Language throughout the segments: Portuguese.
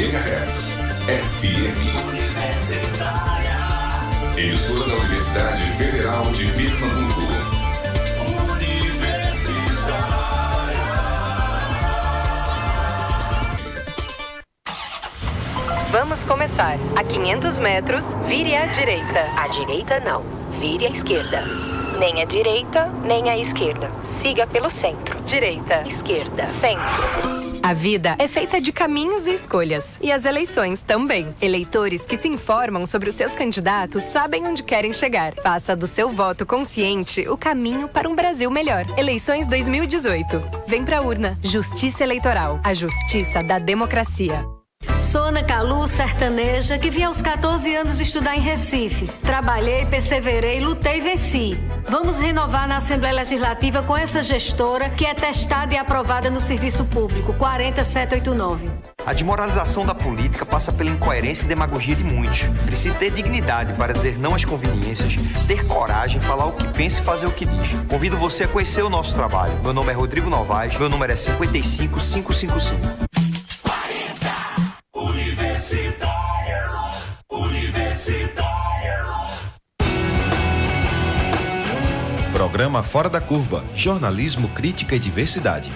MHz. FM. Universitária. Emissora da Universidade Federal de Pernambuco. Vamos começar. A 500 metros, vire à direita. À direita, não. Vire à esquerda. Nem à direita, nem à esquerda. Siga pelo centro. Direita. Esquerda. Centro. A vida é feita de caminhos e escolhas. E as eleições também. Eleitores que se informam sobre os seus candidatos sabem onde querem chegar. Faça do seu voto consciente o caminho para um Brasil melhor. Eleições 2018. Vem pra urna. Justiça Eleitoral. A justiça da democracia. Sou Ana Calu, sertaneja, que vim aos 14 anos estudar em Recife. Trabalhei, perseverei, lutei e venci. Vamos renovar na Assembleia Legislativa com essa gestora que é testada e aprovada no serviço público, 40789. A desmoralização da política passa pela incoerência e demagogia de muitos. Precisa ter dignidade para dizer não às conveniências, ter coragem, falar o que pensa e fazer o que diz. Convido você a conhecer o nosso trabalho. Meu nome é Rodrigo Novaes, meu número é 55555. Programa Fora da Curva. Jornalismo, crítica e diversidade.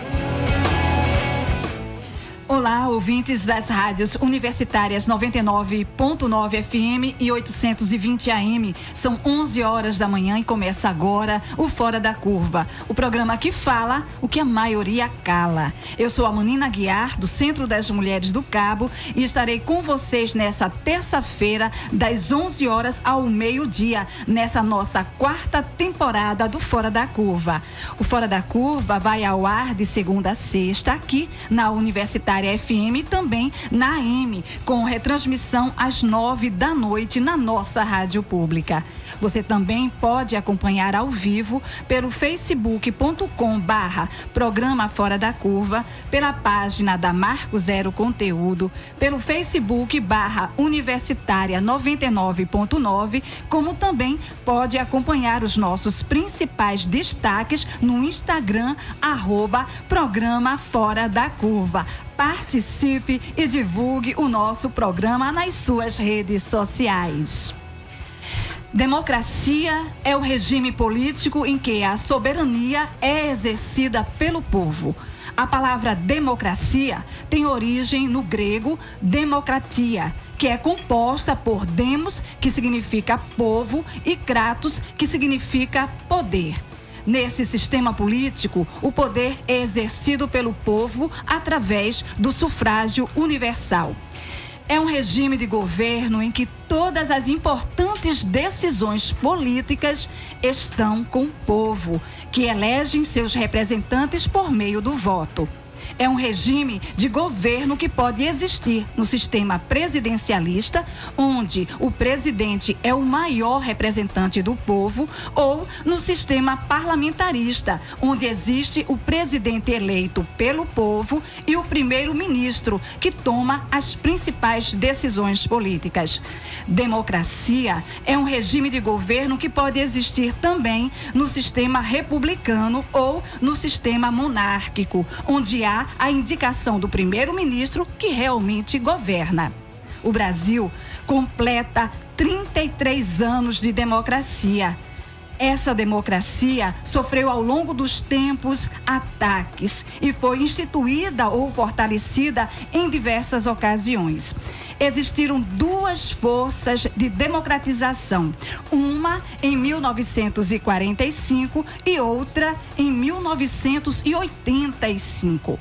Olá, ouvintes das rádios universitárias 99.9 FM e 820 AM. São 11 horas da manhã e começa agora o Fora da Curva, o programa que fala o que a maioria cala. Eu sou a Manina Guiar, do Centro das Mulheres do Cabo, e estarei com vocês nessa terça-feira, das 11 horas ao meio-dia, nessa nossa quarta temporada do Fora da Curva. O Fora da Curva vai ao ar de segunda a sexta aqui na Universitária FM e também na AM, com retransmissão às nove da noite na nossa rádio pública. Você também pode acompanhar ao vivo pelo facebook.com barra Programa Fora da Curva, pela página da Marco Zero Conteúdo, pelo facebook barra Universitária 99.9, como também pode acompanhar os nossos principais destaques no Instagram, arroba Programa Fora da Curva. Participe e divulgue o nosso programa nas suas redes sociais. Democracia é o regime político em que a soberania é exercida pelo povo. A palavra democracia tem origem no grego democratia, que é composta por demos, que significa povo, e kratos, que significa poder. Nesse sistema político, o poder é exercido pelo povo através do sufrágio universal. É um regime de governo em que todas as importantes decisões políticas estão com o povo, que elegem seus representantes por meio do voto. É um regime de governo que pode existir no sistema presidencialista, onde o presidente é o maior representante do povo, ou no sistema parlamentarista, onde existe o presidente eleito pelo povo e o primeiro-ministro, que toma as principais decisões políticas. Democracia é um regime de governo que pode existir também no sistema republicano ou no sistema monárquico, onde há a indicação do primeiro-ministro que realmente governa. O Brasil completa 33 anos de democracia. Essa democracia sofreu ao longo dos tempos ataques e foi instituída ou fortalecida em diversas ocasiões. Existiram duas forças de democratização, uma em 1945 e outra em 1985.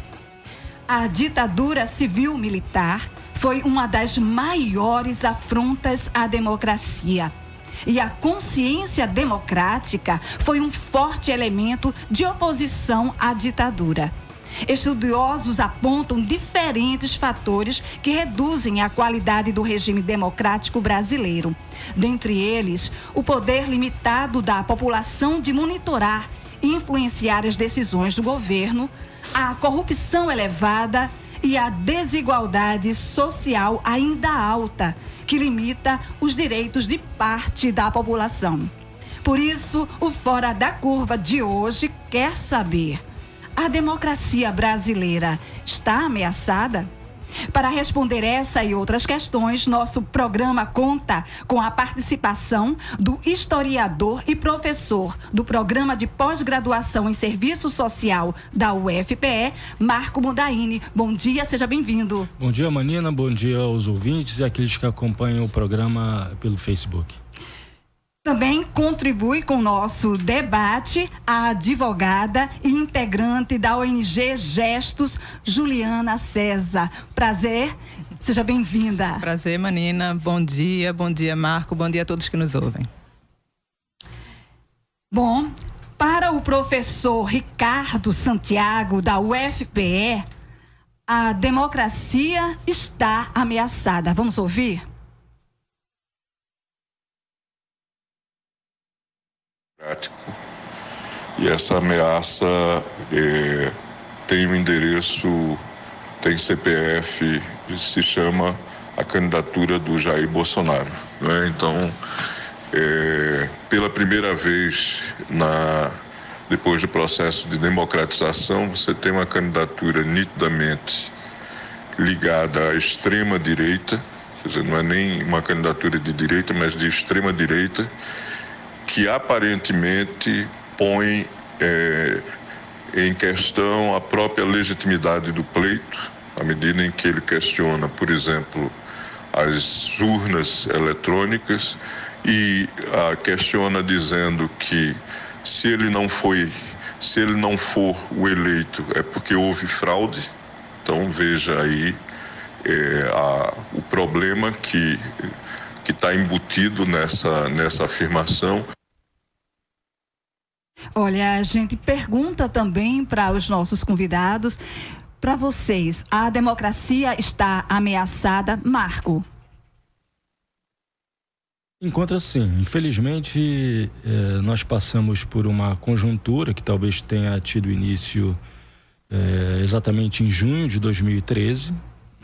A ditadura civil-militar foi uma das maiores afrontas à democracia. E a consciência democrática foi um forte elemento de oposição à ditadura. Estudiosos apontam diferentes fatores que reduzem a qualidade do regime democrático brasileiro. Dentre eles, o poder limitado da população de monitorar e influenciar as decisões do governo, a corrupção elevada e a desigualdade social ainda alta, que limita os direitos de parte da população. Por isso, o Fora da Curva de hoje quer saber: a democracia brasileira está ameaçada? Para responder essa e outras questões, nosso programa conta com a participação do historiador e professor do Programa de Pós-Graduação em Serviço Social da UFPE, Marco Mundaini. Bom dia, seja bem-vindo. Bom dia, Manina. Bom dia aos ouvintes e aqueles que acompanham o programa pelo Facebook. Também contribui com o nosso debate a advogada e integrante da ONG Gestos, Juliana César. Prazer, seja bem-vinda. Prazer, Manina. Bom dia, bom dia, Marco. Bom dia a todos que nos ouvem. Bom, para o professor Ricardo Santiago, da UFPE, a democracia está ameaçada. Vamos ouvir? E essa ameaça é, tem um endereço, tem CPF, se chama a candidatura do Jair Bolsonaro. Né? Então, é, pela primeira vez na, depois do processo de democratização, você tem uma candidatura nitidamente ligada à extrema direita, quer dizer, não é nem uma candidatura de direita, mas de extrema direita, que aparentemente põe é, em questão a própria legitimidade do pleito, à medida em que ele questiona, por exemplo, as urnas eletrônicas e a questiona dizendo que se ele não foi, se ele não for o eleito é porque houve fraude. Então veja aí é, a, o problema que que está embutido nessa nessa afirmação. Olha, a gente pergunta também para os nossos convidados, para vocês, a democracia está ameaçada? Marco. Encontra sim. Infelizmente, eh, nós passamos por uma conjuntura que talvez tenha tido início eh, exatamente em junho de 2013.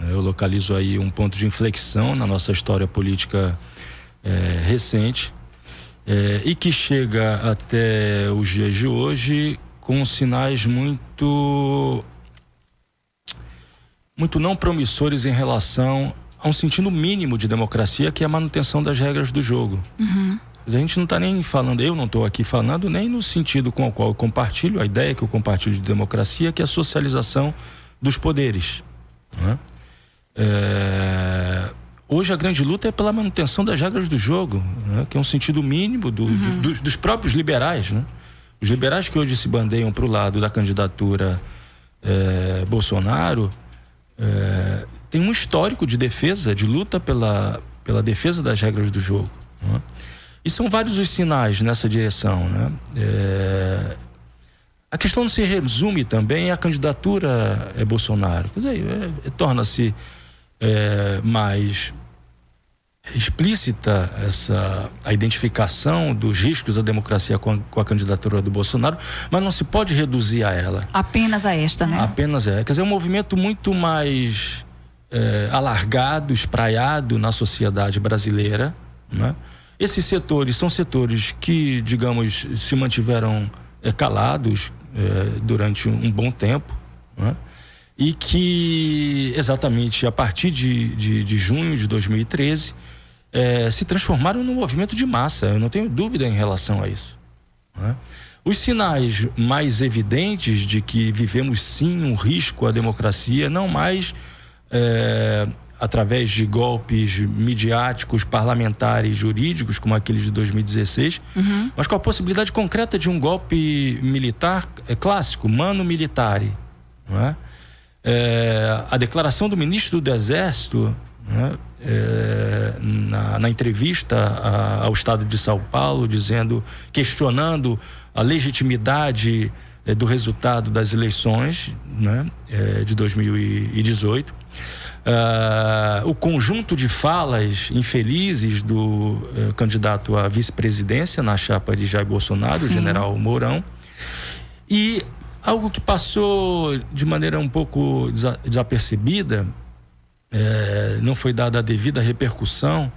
Eu localizo aí um ponto de inflexão na nossa história política eh, recente é, e que chega até os dias de hoje com sinais muito muito não promissores em relação a um sentido mínimo de democracia que é a manutenção das regras do jogo. Uhum. A gente não está nem falando, eu não estou aqui falando nem no sentido com o qual eu compartilho, a ideia que eu compartilho de democracia, que é a socialização dos poderes. Né? É, Hoje a grande luta é pela manutenção das regras do jogo, né? que é um sentido mínimo do, uhum. do, dos próprios liberais. Né? Os liberais que hoje se bandeiam para o lado da candidatura é, Bolsonaro é, tem um histórico de defesa, de luta pela, pela defesa das regras do jogo. Né? E são vários os sinais nessa direção. Né? É, a questão não se resume também à candidatura é, Bolsonaro. Quer dizer, é, é, torna-se é, mais explícita essa a identificação dos riscos da democracia com a, com a, candidatura do Bolsonaro, mas não se pode reduzir a ela. Apenas a esta, né? Apenas é. Quer dizer, é um movimento muito mais é, alargado, espraiado na sociedade brasileira. Né? Esses setores são setores que, digamos, se mantiveram é, calados é, durante um, bom tempo. Né? E que exatamente a partir de, de, de junho de 2013 é, se transformaram num movimento de massa. Eu não tenho dúvida em relação a isso. Né? Os sinais mais evidentes de que vivemos sim um risco à democracia, não mais é, através de golpes midiáticos, parlamentares, jurídicos, como aqueles de 2016, uhum. mas com a possibilidade concreta de um golpe militar é, clássico, mano militare. Não é? É, a declaração do ministro do Exército, né, é, na, na, entrevista a, ao Estado de São Paulo, dizendo, questionando a legitimidade é, do resultado das eleições né, é, de 2018. Uh, o conjunto de falas infelizes do uh, candidato à vice-presidência na chapa de Jair Bolsonaro, Sim. o general Mourão, e Algo que passou de maneira um pouco desapercebida, é, não foi dada a devida repercussão,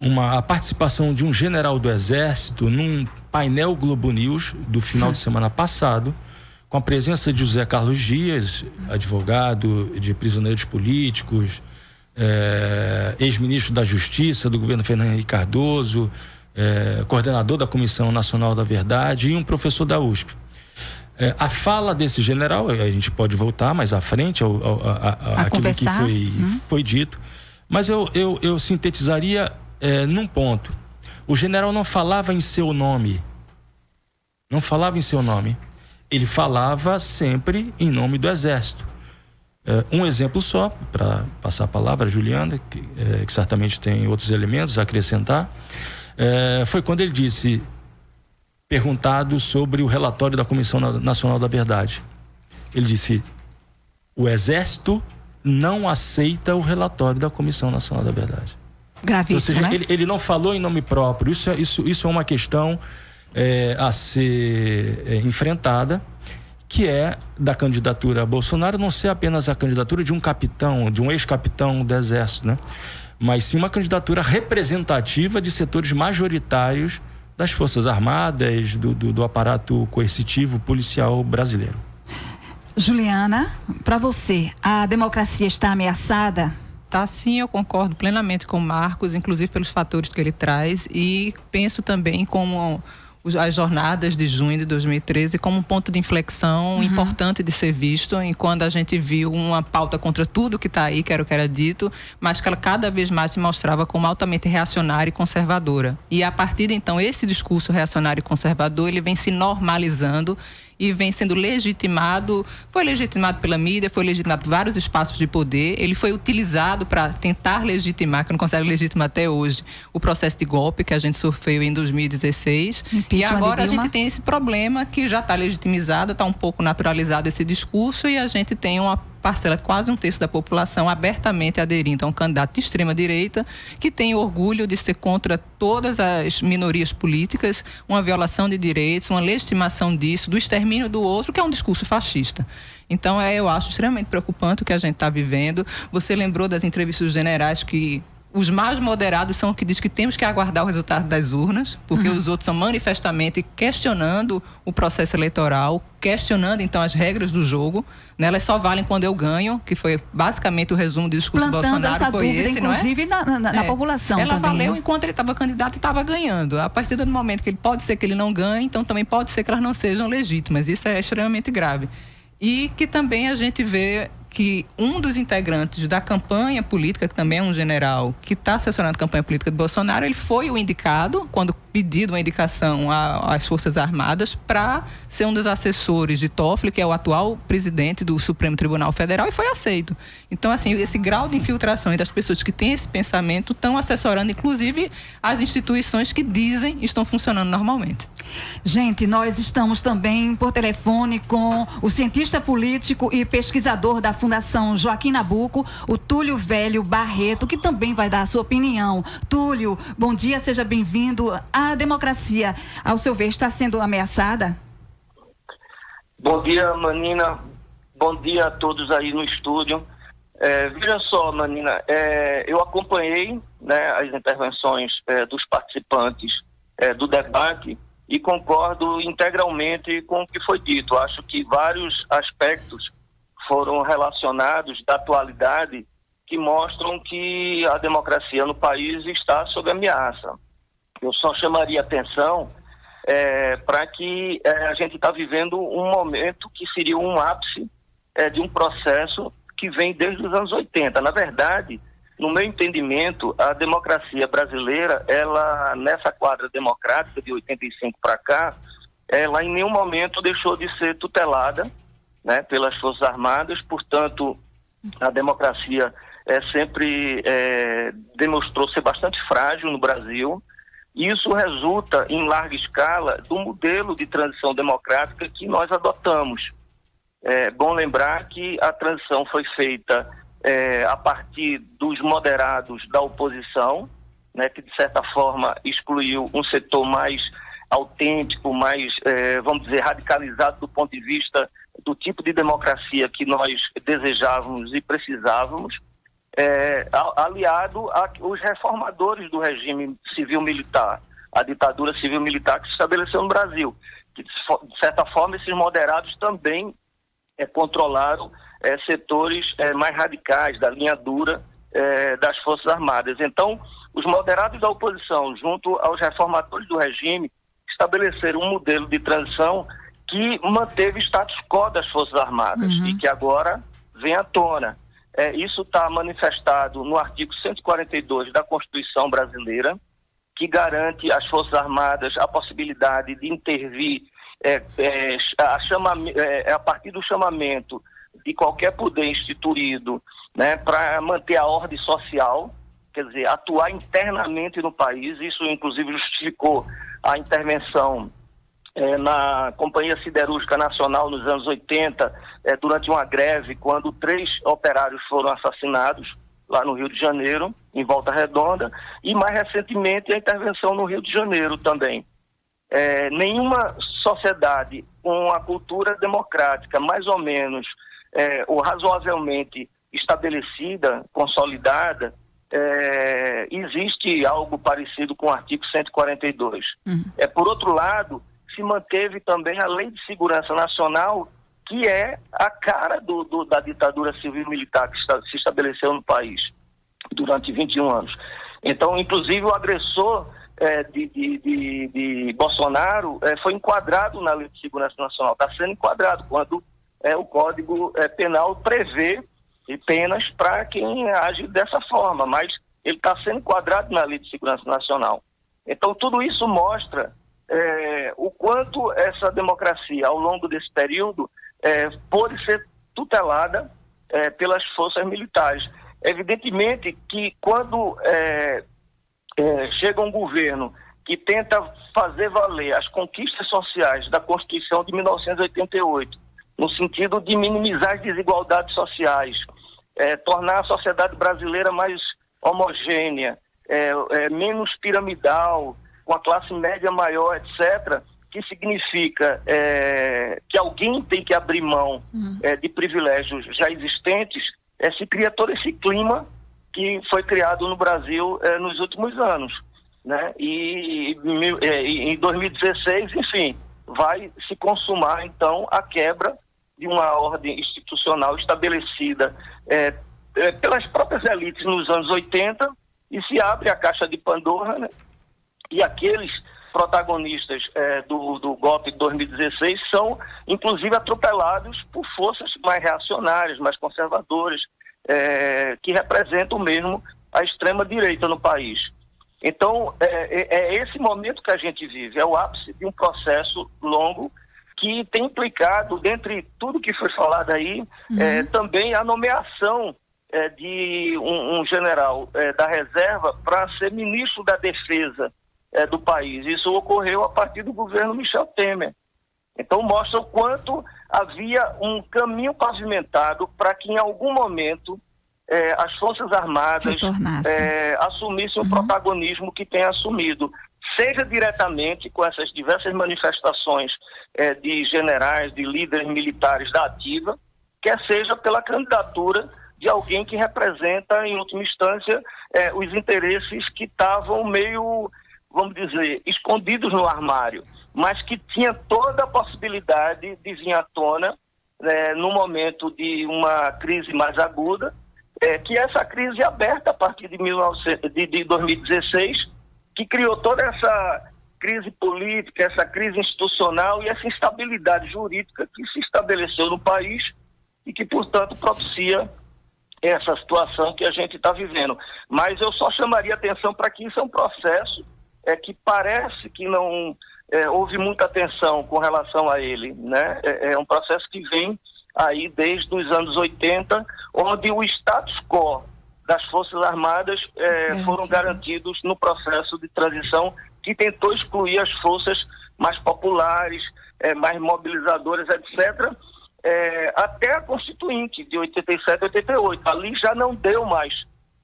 uma, a participação de um general do Exército num painel Globo News do final de semana passado, com a presença de José Carlos Dias, advogado de prisioneiros políticos, é, ex-ministro da Justiça do governo Fernando Henrique Cardoso, é, coordenador da Comissão Nacional da Verdade e um professor da USP. É, a fala desse general, a gente pode voltar mais à frente ao, ao, a, a, aquilo que foi, hum. foi dito, mas eu, eu, eu sintetizaria é, num ponto. O general não falava em seu nome. Não falava em seu nome ele falava sempre em nome do Exército. É, um exemplo só, para passar a palavra a Juliana, que, é, que, certamente tem outros elementos a acrescentar, é, foi quando ele disse, perguntado sobre o relatório da Comissão Nacional da Verdade. Ele disse: o Exército não aceita o relatório da Comissão Nacional da Verdade. Gravíssimo, Ou seja, né? ele, ele não falou em nome próprio. Isso é, isso, isso é uma questão é, a ser é, enfrentada, que é da candidatura a Bolsonaro não ser apenas a candidatura de um capitão, de um ex-capitão do Exército, né? mas sim uma candidatura representativa de setores majoritários das Forças Armadas, do, do, do aparato coercitivo policial brasileiro. Juliana, para você, a democracia está ameaçada? Tá sim, eu concordo plenamente com o Marcos, inclusive pelos fatores que ele traz, e penso também como as jornadas de junho de 2013 como um ponto de inflexão uhum. importante de ser visto, em quando a gente viu uma pauta contra tudo que está aí, que era o que era dito, mas que ela cada vez mais se mostrava como altamente reacionária e conservadora. E a partir de então, esse discurso reacionário e conservador, ele vem se normalizando e vem sendo legitimado, foi legitimado pela mídia, foi legitimado por vários espaços de poder, ele foi utilizado para tentar legitimar, que não consegue legitimar até hoje, o processo de golpe que a gente sofreu em 2016. Impeachment e agora a gente tem esse problema que já está legitimizado, está um pouco naturalizado esse discurso e a gente tem uma parcela, quase um terço da população, abertamente aderindo a um candidato de extrema-direita, que tem orgulho de ser contra todas as minorias políticas, uma violação de direitos, uma legitimação disso, do extermínio do outro, que é um discurso fascista. Então, é, eu acho extremamente preocupante o que a gente está vivendo. Você lembrou das entrevistas dos generais que os mais moderados são os que dizem que temos que aguardar o resultado das urnas, porque uhum. os outros são manifestamente questionando o processo eleitoral, questionando então as regras do jogo. Né? Elas só valem quando eu ganho, que foi basicamente o resumo do discurso Plantando do Bolsonaro. Essa foi dúvida, esse, inclusive não é? na, na, na é. população. Ela também, valeu né? enquanto ele estava candidato e estava ganhando. A partir do momento que ele pode ser que ele não ganhe, então também pode ser que elas não sejam legítimas. Isso é extremamente grave. E que também a gente vê que um dos integrantes da campanha política, que também é um general, que está assessorando a campanha política de Bolsonaro, ele foi o indicado, quando pedido uma indicação às Forças Armadas, para ser um dos assessores de Toffoli, que é o atual presidente do Supremo Tribunal Federal, e foi aceito. Então, assim, esse grau de infiltração das pessoas que têm esse pensamento estão assessorando, inclusive, as instituições que dizem estão funcionando normalmente. Gente, nós estamos também por telefone com o cientista político e pesquisador da Fundação Joaquim Nabuco, o Túlio Velho Barreto, que também vai dar a sua opinião. Túlio, bom dia, seja bem-vindo. A democracia, ao seu ver, está sendo ameaçada? Bom dia, Manina. Bom dia a todos aí no estúdio. É, veja só, Manina, é, eu acompanhei né, as intervenções é, dos participantes é, do debate e concordo integralmente com o que foi dito. Acho que vários aspectos foram relacionados da atualidade que mostram que a democracia no país está sob ameaça. Eu só chamaria atenção é, para que é, a gente está vivendo um momento que seria um ápice é, de um processo que vem desde os anos 80. Na verdade, no meu entendimento, a democracia brasileira, ela nessa quadra democrática de 85 para cá, ela em nenhum momento deixou de ser tutelada né, pelas Forças Armadas, portanto, a democracia é, sempre é, demonstrou ser bastante frágil no Brasil. Isso resulta, em larga escala, do modelo de transição democrática que nós adotamos. É bom lembrar que a transição foi feita é, a partir dos moderados da oposição, né, que de certa forma excluiu um setor mais autêntico, mais, é, vamos dizer, radicalizado do ponto de vista do tipo de democracia que nós desejávamos e precisávamos, é, aliado aos reformadores do regime civil-militar, a ditadura civil-militar que se estabeleceu no Brasil, que, de certa forma, esses moderados também é, controlaram é, setores mais radicais, da linha dura das Forças Armadas. Então, os moderados da oposição, junto aos reformadores do regime, estabeleceram um modelo de transição que manteve o status quo das Forças Armadas uhum. e que agora vem à tona. É, isso está manifestado no artigo 142 da Constituição Brasileira, que garante às Forças Armadas a possibilidade de intervir é, é, a, chama, é, a partir do chamamento de qualquer poder instituído né, para manter a ordem social, quer dizer, atuar internamente no país. Isso, inclusive, justificou a intervenção é, na Companhia Siderúrgica Nacional nos anos 80, é, durante uma greve, quando três operários foram assassinados lá no Rio de Janeiro, em Volta Redonda, e mais recentemente a intervenção no Rio de Janeiro também. É, nenhuma sociedade com a cultura democrática mais ou menos é, ou razoavelmente estabelecida, consolidada, é, existe algo parecido com o artigo 142. Uhum. É, por outro lado, se manteve também a Lei de Segurança Nacional, que é a cara do, do, da ditadura civil-militar que está, se estabeleceu no país durante 21 anos. Então, inclusive, o agressor é, de, de, de, de, Bolsonaro é, foi enquadrado na Lei de Segurança Nacional, está sendo enquadrado quando é, o Código é, Penal prevê penas para quem age dessa forma, mas ele está sendo enquadrado na Lei de Segurança Nacional. Então, tudo isso mostra é, o quanto essa democracia, ao longo desse período, é, pode ser tutelada é, pelas forças militares. Evidentemente que quando é, é, chega um governo que tenta fazer valer as conquistas sociais da Constituição de 1988, no sentido de minimizar as desigualdades sociais, é, tornar a sociedade brasileira mais homogênea, menos piramidal, com a classe média maior, etc., que significa é, que alguém tem que abrir mão uhum. é, de privilégios já existentes, é, se cria todo esse clima que foi criado no Brasil é, nos últimos anos. Né? E, é, e em 2016, enfim, vai se consumar então a quebra de uma ordem institucional estabelecida é, é, pelas próprias elites nos anos 80 e se abre a caixa de Pandora né? E aqueles protagonistas é, do, do golpe de 2016 são, inclusive, atropelados por forças mais reacionárias, mais conservadoras, é, que representam mesmo a extrema-direita no país. Então, é, é, é, esse momento que a gente vive, é o ápice de um processo longo que tem implicado, dentre tudo que foi falado aí, uhum. é, também a nomeação é, de um, um general é, da reserva para ser ministro da Defesa é, do país. Isso ocorreu a partir do governo Michel Temer. Então mostra o quanto havia um caminho pavimentado para que em algum momento é, as Forças Armadas é, assumissem uhum. o protagonismo que tem assumido, seja diretamente com essas diversas manifestações é, de generais, de líderes militares da ativa, quer seja pela candidatura de alguém que representa, em última instância, é, os interesses que estavam meio vamos dizer, escondidos no armário, mas que tinha toda a possibilidade de vir à tona né, no momento de uma crise mais aguda, é, que essa crise aberta a partir de, 19, de, de 2016, que criou toda essa crise política, essa crise institucional e essa instabilidade jurídica que se estabeleceu no país e que, portanto, propicia essa situação que a gente está vivendo. Mas eu só chamaria atenção para que isso é um processo é que parece que não é, houve muita atenção com relação a ele. Né? É, é, um processo que vem aí desde os anos 80, onde o status quo das Forças Armadas é, foram garantidos no processo de transição que tentou excluir as forças mais populares, é, mais mobilizadoras, etc., é, até a Constituinte de 87 88. Ali já não deu mais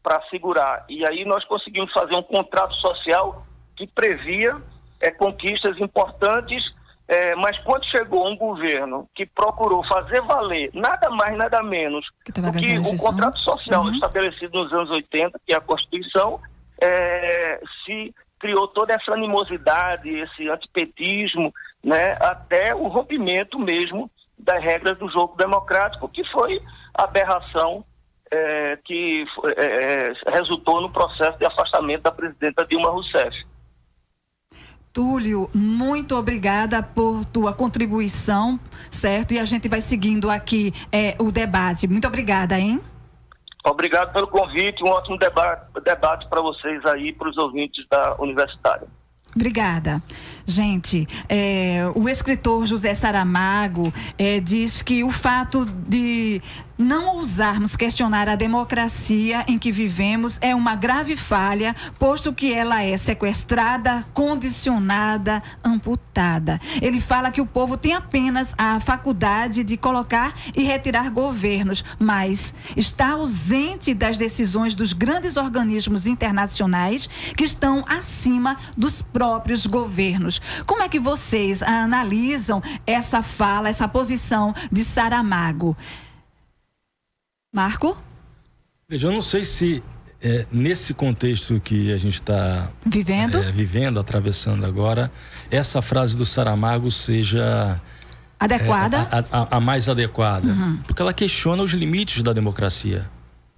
para segurar. E aí nós conseguimos fazer um contrato social que previa é, conquistas importantes, é, mas quando chegou um governo que procurou fazer valer nada mais, nada menos que do que o contrato social uhum. estabelecido nos anos 80, que é a Constituição, é, se criou toda essa animosidade, esse antipetismo, né, até o rompimento mesmo das regras do jogo democrático, que foi a aberração é, que é, resultou no processo de afastamento da presidenta Dilma Rousseff. Túlio, muito obrigada por tua contribuição, certo? E a gente vai seguindo aqui é, o debate. Muito obrigada, hein? Obrigado pelo convite, um ótimo debate, debate para vocês aí, para os ouvintes da Universitária. Obrigada. Gente, é, o escritor José Saramago é, diz que o fato de não ousarmos questionar a democracia em que vivemos é uma grave falha, posto que ela é sequestrada, condicionada, amputada. Ele fala que o povo tem apenas a faculdade de colocar e retirar governos, mas está ausente das decisões dos grandes organismos internacionais que estão acima dos próprios governos. Como é que vocês analisam essa fala, essa posição de Saramago? Marco? Veja, eu não sei se é, nesse contexto que a gente está vivendo? É, vivendo, atravessando agora, essa frase do Saramago seja adequada, é, a, a, a, mais adequada, uhum. porque ela questiona os limites da democracia.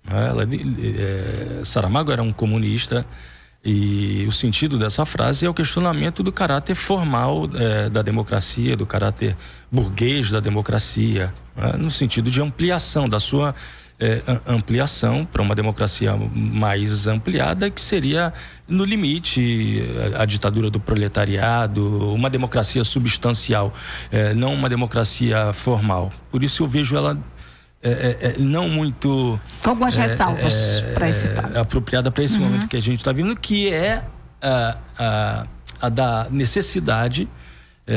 Né? Ela, é, Saramago era um comunista e o sentido dessa frase é o questionamento do caráter formal é, da democracia, do caráter burguês da democracia, no sentido de ampliação da sua é, ampliação para uma democracia mais ampliada, que seria, no limite, a, a ditadura do proletariado, uma democracia substancial, é, não uma democracia formal. Por isso eu vejo ela é, é, é não muito. Com algumas é, ressalvas é, para esse fato. Apropriada para esse uhum. momento que a gente está vivendo, que é a, a, a da necessidade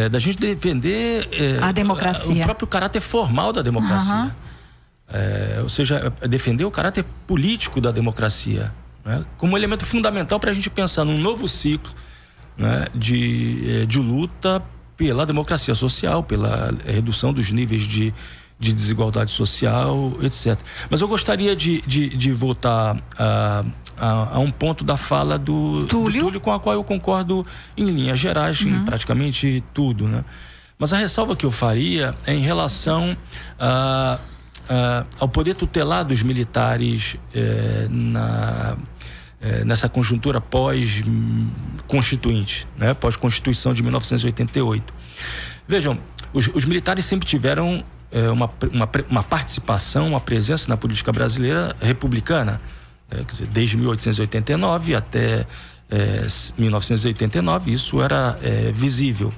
da gente defender a democracia. o próprio caráter formal da democracia. Uhum. É, ou seja, defender o caráter político da democracia, né? como elemento fundamental para a gente pensar num novo ciclo né? de, é, de luta pela democracia social, pela redução dos níveis de, de desigualdade social, etc. Mas eu gostaria de, de, de voltar a, a, a, um ponto da fala do Túlio. do Túlio, com a qual eu concordo em linhas gerais, uhum. em praticamente tudo. Né? Mas a ressalva que eu faria é em relação a uh, ao poder tutelar dos militares uh, na, uh, nessa conjuntura pós-constituinte, né? pós-constituição de 1988. Vejam, os, os militares sempre tiveram eh, uma, uma, uma, participação, uma presença na política brasileira republicana, dizer, desde 1889 até 1989, isso era visível.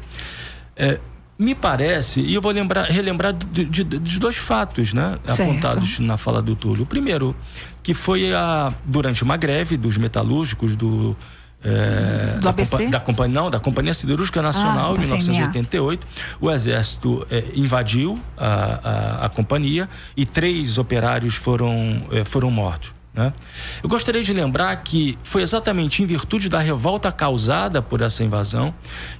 Me parece, e eu vou lembrar, relembrar de, de, de dois fatos, né? Certo. Apontados na fala do Túlio. O primeiro, que foi a, durante uma greve dos metalúrgicos do. É, do ABC? Da, companhia, não, da Companhia Siderúrgica Nacional, ah, em 1988. O Exército é, invadiu a, a, a, companhia e três operários foram, é, foram mortos. Né? Eu gostaria de lembrar que foi exatamente em virtude da revolta causada por essa invasão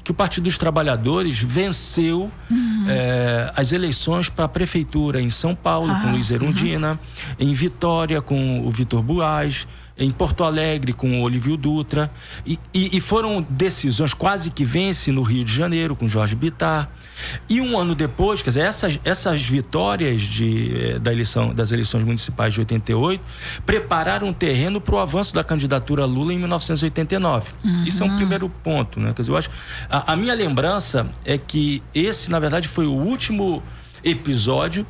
que o Partido dos Trabalhadores venceu uhum. é, as eleições para a prefeitura em São Paulo, ah, com Luiz Erundina, uhum. em Vitória, com o Vitor Buaz, em Porto Alegre com o Olívio Dutra e, e, e, foram decisões quase que vence no Rio de Janeiro com Jorge Bittar e um ano depois, quer dizer, essas, essas vitórias de, eh, da eleição, das eleições municipais de 88 prepararam um terreno para o avanço da candidatura Lula em 1989. Uhum. Isso é um primeiro ponto, né? Quer dizer, eu acho. A, a minha lembrança é que esse, na verdade, foi o último episódio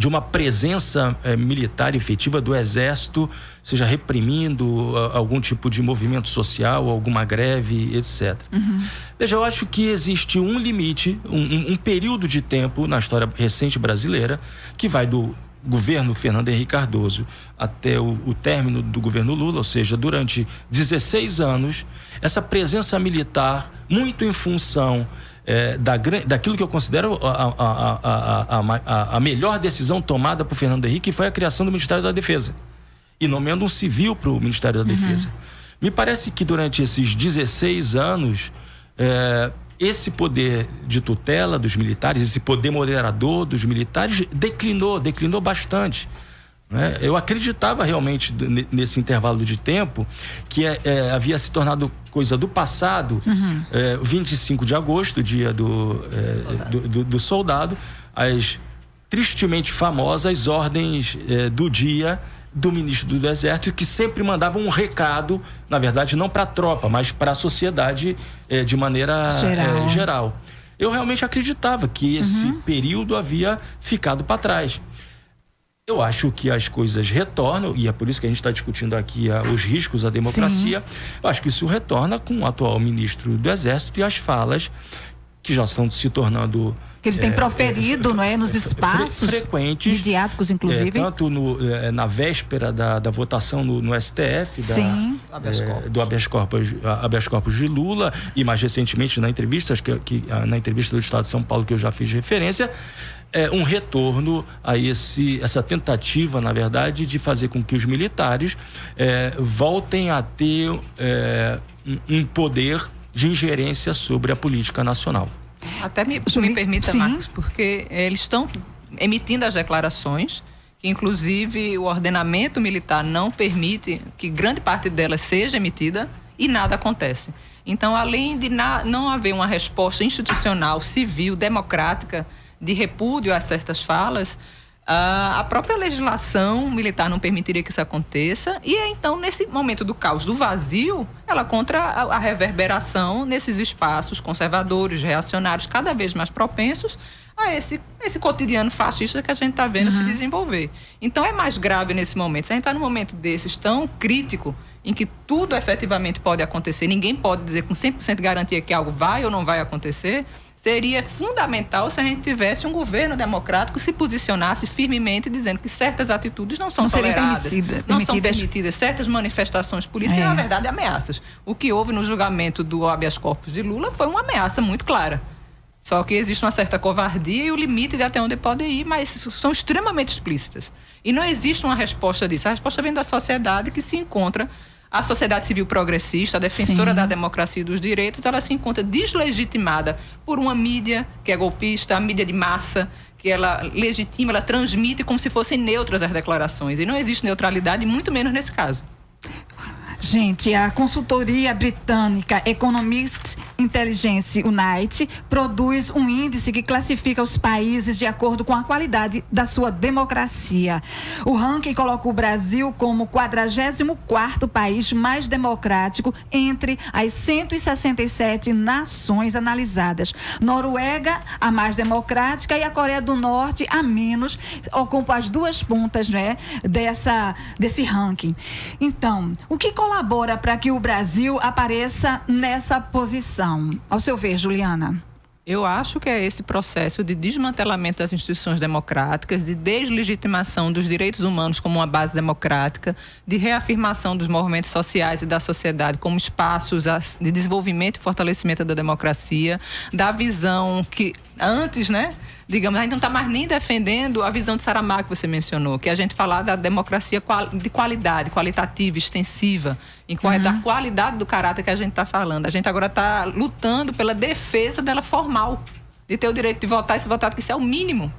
de uma presença é, militar efetiva do exército, seja reprimindo a, algum tipo de movimento social, alguma greve, etc. Uhum. Veja, eu acho que existe um limite, um, um, período de tempo na história recente brasileira que vai do governo Fernando Henrique Cardoso até o, o, término do governo Lula, ou seja, durante 16 anos, essa presença militar, muito em função é, da, daquilo que eu considero a, a, a, a, melhor decisão tomada por Fernando Henrique, que foi a criação do Ministério da Defesa. E nomeando um civil para o Ministério da uhum. Defesa. Me parece que durante esses 16 anos, é, esse poder de tutela dos militares, esse poder moderador dos militares, declinou, declinou bastante. Né? Eu acreditava realmente nesse intervalo de tempo que é, é, havia se tornado coisa do passado, uhum. é, 25 de agosto, dia do, é, soldado. Do, do, do, soldado, as tristemente famosas ordens é, do dia do ministro do Exército, que sempre mandava um recado, na verdade, não para a tropa, mas para a sociedade é, de maneira geral. geral. Eu realmente acreditava que esse uhum. período havia ficado para trás. Eu acho que as coisas retornam, e é por isso que a gente está discutindo aqui uh, os riscos à democracia. Sim. Eu acho que isso retorna com o atual ministro do Exército e as falas que já estão se tornando que ele tem é, proferido, é, não é, nos espaços frequentes, midiáticos, inclusive, é, tanto no, é, na véspera da, da votação no, no STF da, Sim. É, do habeas corpus, habeas corpus de Lula e mais recentemente na entrevista que, que na entrevista do Estado de São Paulo que eu já fiz referência é, um retorno a esse, essa tentativa, na verdade, de fazer com que os militares é, voltem a ter é, um poder de ingerência sobre a política nacional. Até me, me permita, Sim. Marcos, porque eles estão emitindo as declarações que inclusive o ordenamento militar não permite que grande parte delas seja emitida e nada acontece. Então, além de não haver uma resposta institucional, civil, democrática de repúdio a certas falas, a própria legislação militar não permitiria que isso aconteça. E então, nesse momento do caos, do vazio, ela contra a, reverberação nesses espaços conservadores, reacionários, cada vez mais propensos a esse, esse cotidiano fascista que a gente está vendo uhum. se desenvolver. Então, é mais grave nesse momento. Se a gente está num momento desses tão crítico, em que tudo efetivamente pode acontecer, ninguém pode dizer com 100% de garantia que algo vai ou não vai acontecer seria fundamental se a gente tivesse um governo democrático que se posicionasse firmemente dizendo que certas atitudes não são não toleradas, permitida, não são permitidas, certas manifestações políticas, é. na verdade, ameaças. O que houve no julgamento do habeas corpus de Lula foi uma ameaça muito clara. Só que existe uma certa covardia e o limite de até onde pode ir, mas são extremamente explícitas. E não existe uma resposta disso. A resposta vem da sociedade que se encontra a sociedade civil progressista, a defensora Sim. da democracia e dos direitos, ela se encontra deslegitimada por uma mídia que é golpista, a mídia de massa, que ela legitima, ela transmite como se fossem neutras as declarações. E não existe neutralidade, muito menos nesse caso. Gente, a consultoria britânica Economist Intelligence Unite produz um índice que classifica os países de acordo com a qualidade da sua democracia. O ranking coloca o Brasil como o 44º país mais democrático entre as 167 nações analisadas. Noruega, a mais democrática, e a Coreia do Norte, a menos, ocupam as duas pontas né, dessa, desse ranking. Então, o que coloca colabora para que o Brasil apareça nessa posição? Ao seu ver, Juliana? Eu acho que é esse processo de desmantelamento das instituições democráticas, de deslegitimação dos direitos humanos como uma base democrática, de reafirmação dos movimentos sociais e da sociedade como espaços de desenvolvimento e fortalecimento da democracia, da visão que antes, né, digamos, a gente não está mais nem defendendo a visão de Saramago que você mencionou, que é a gente falar da democracia de qualidade, qualitativa, extensiva, uhum. da qualidade do caráter que a gente está falando. A gente agora está lutando pela defesa dela formal, de ter o direito de votar e se votar, que isso é o mínimo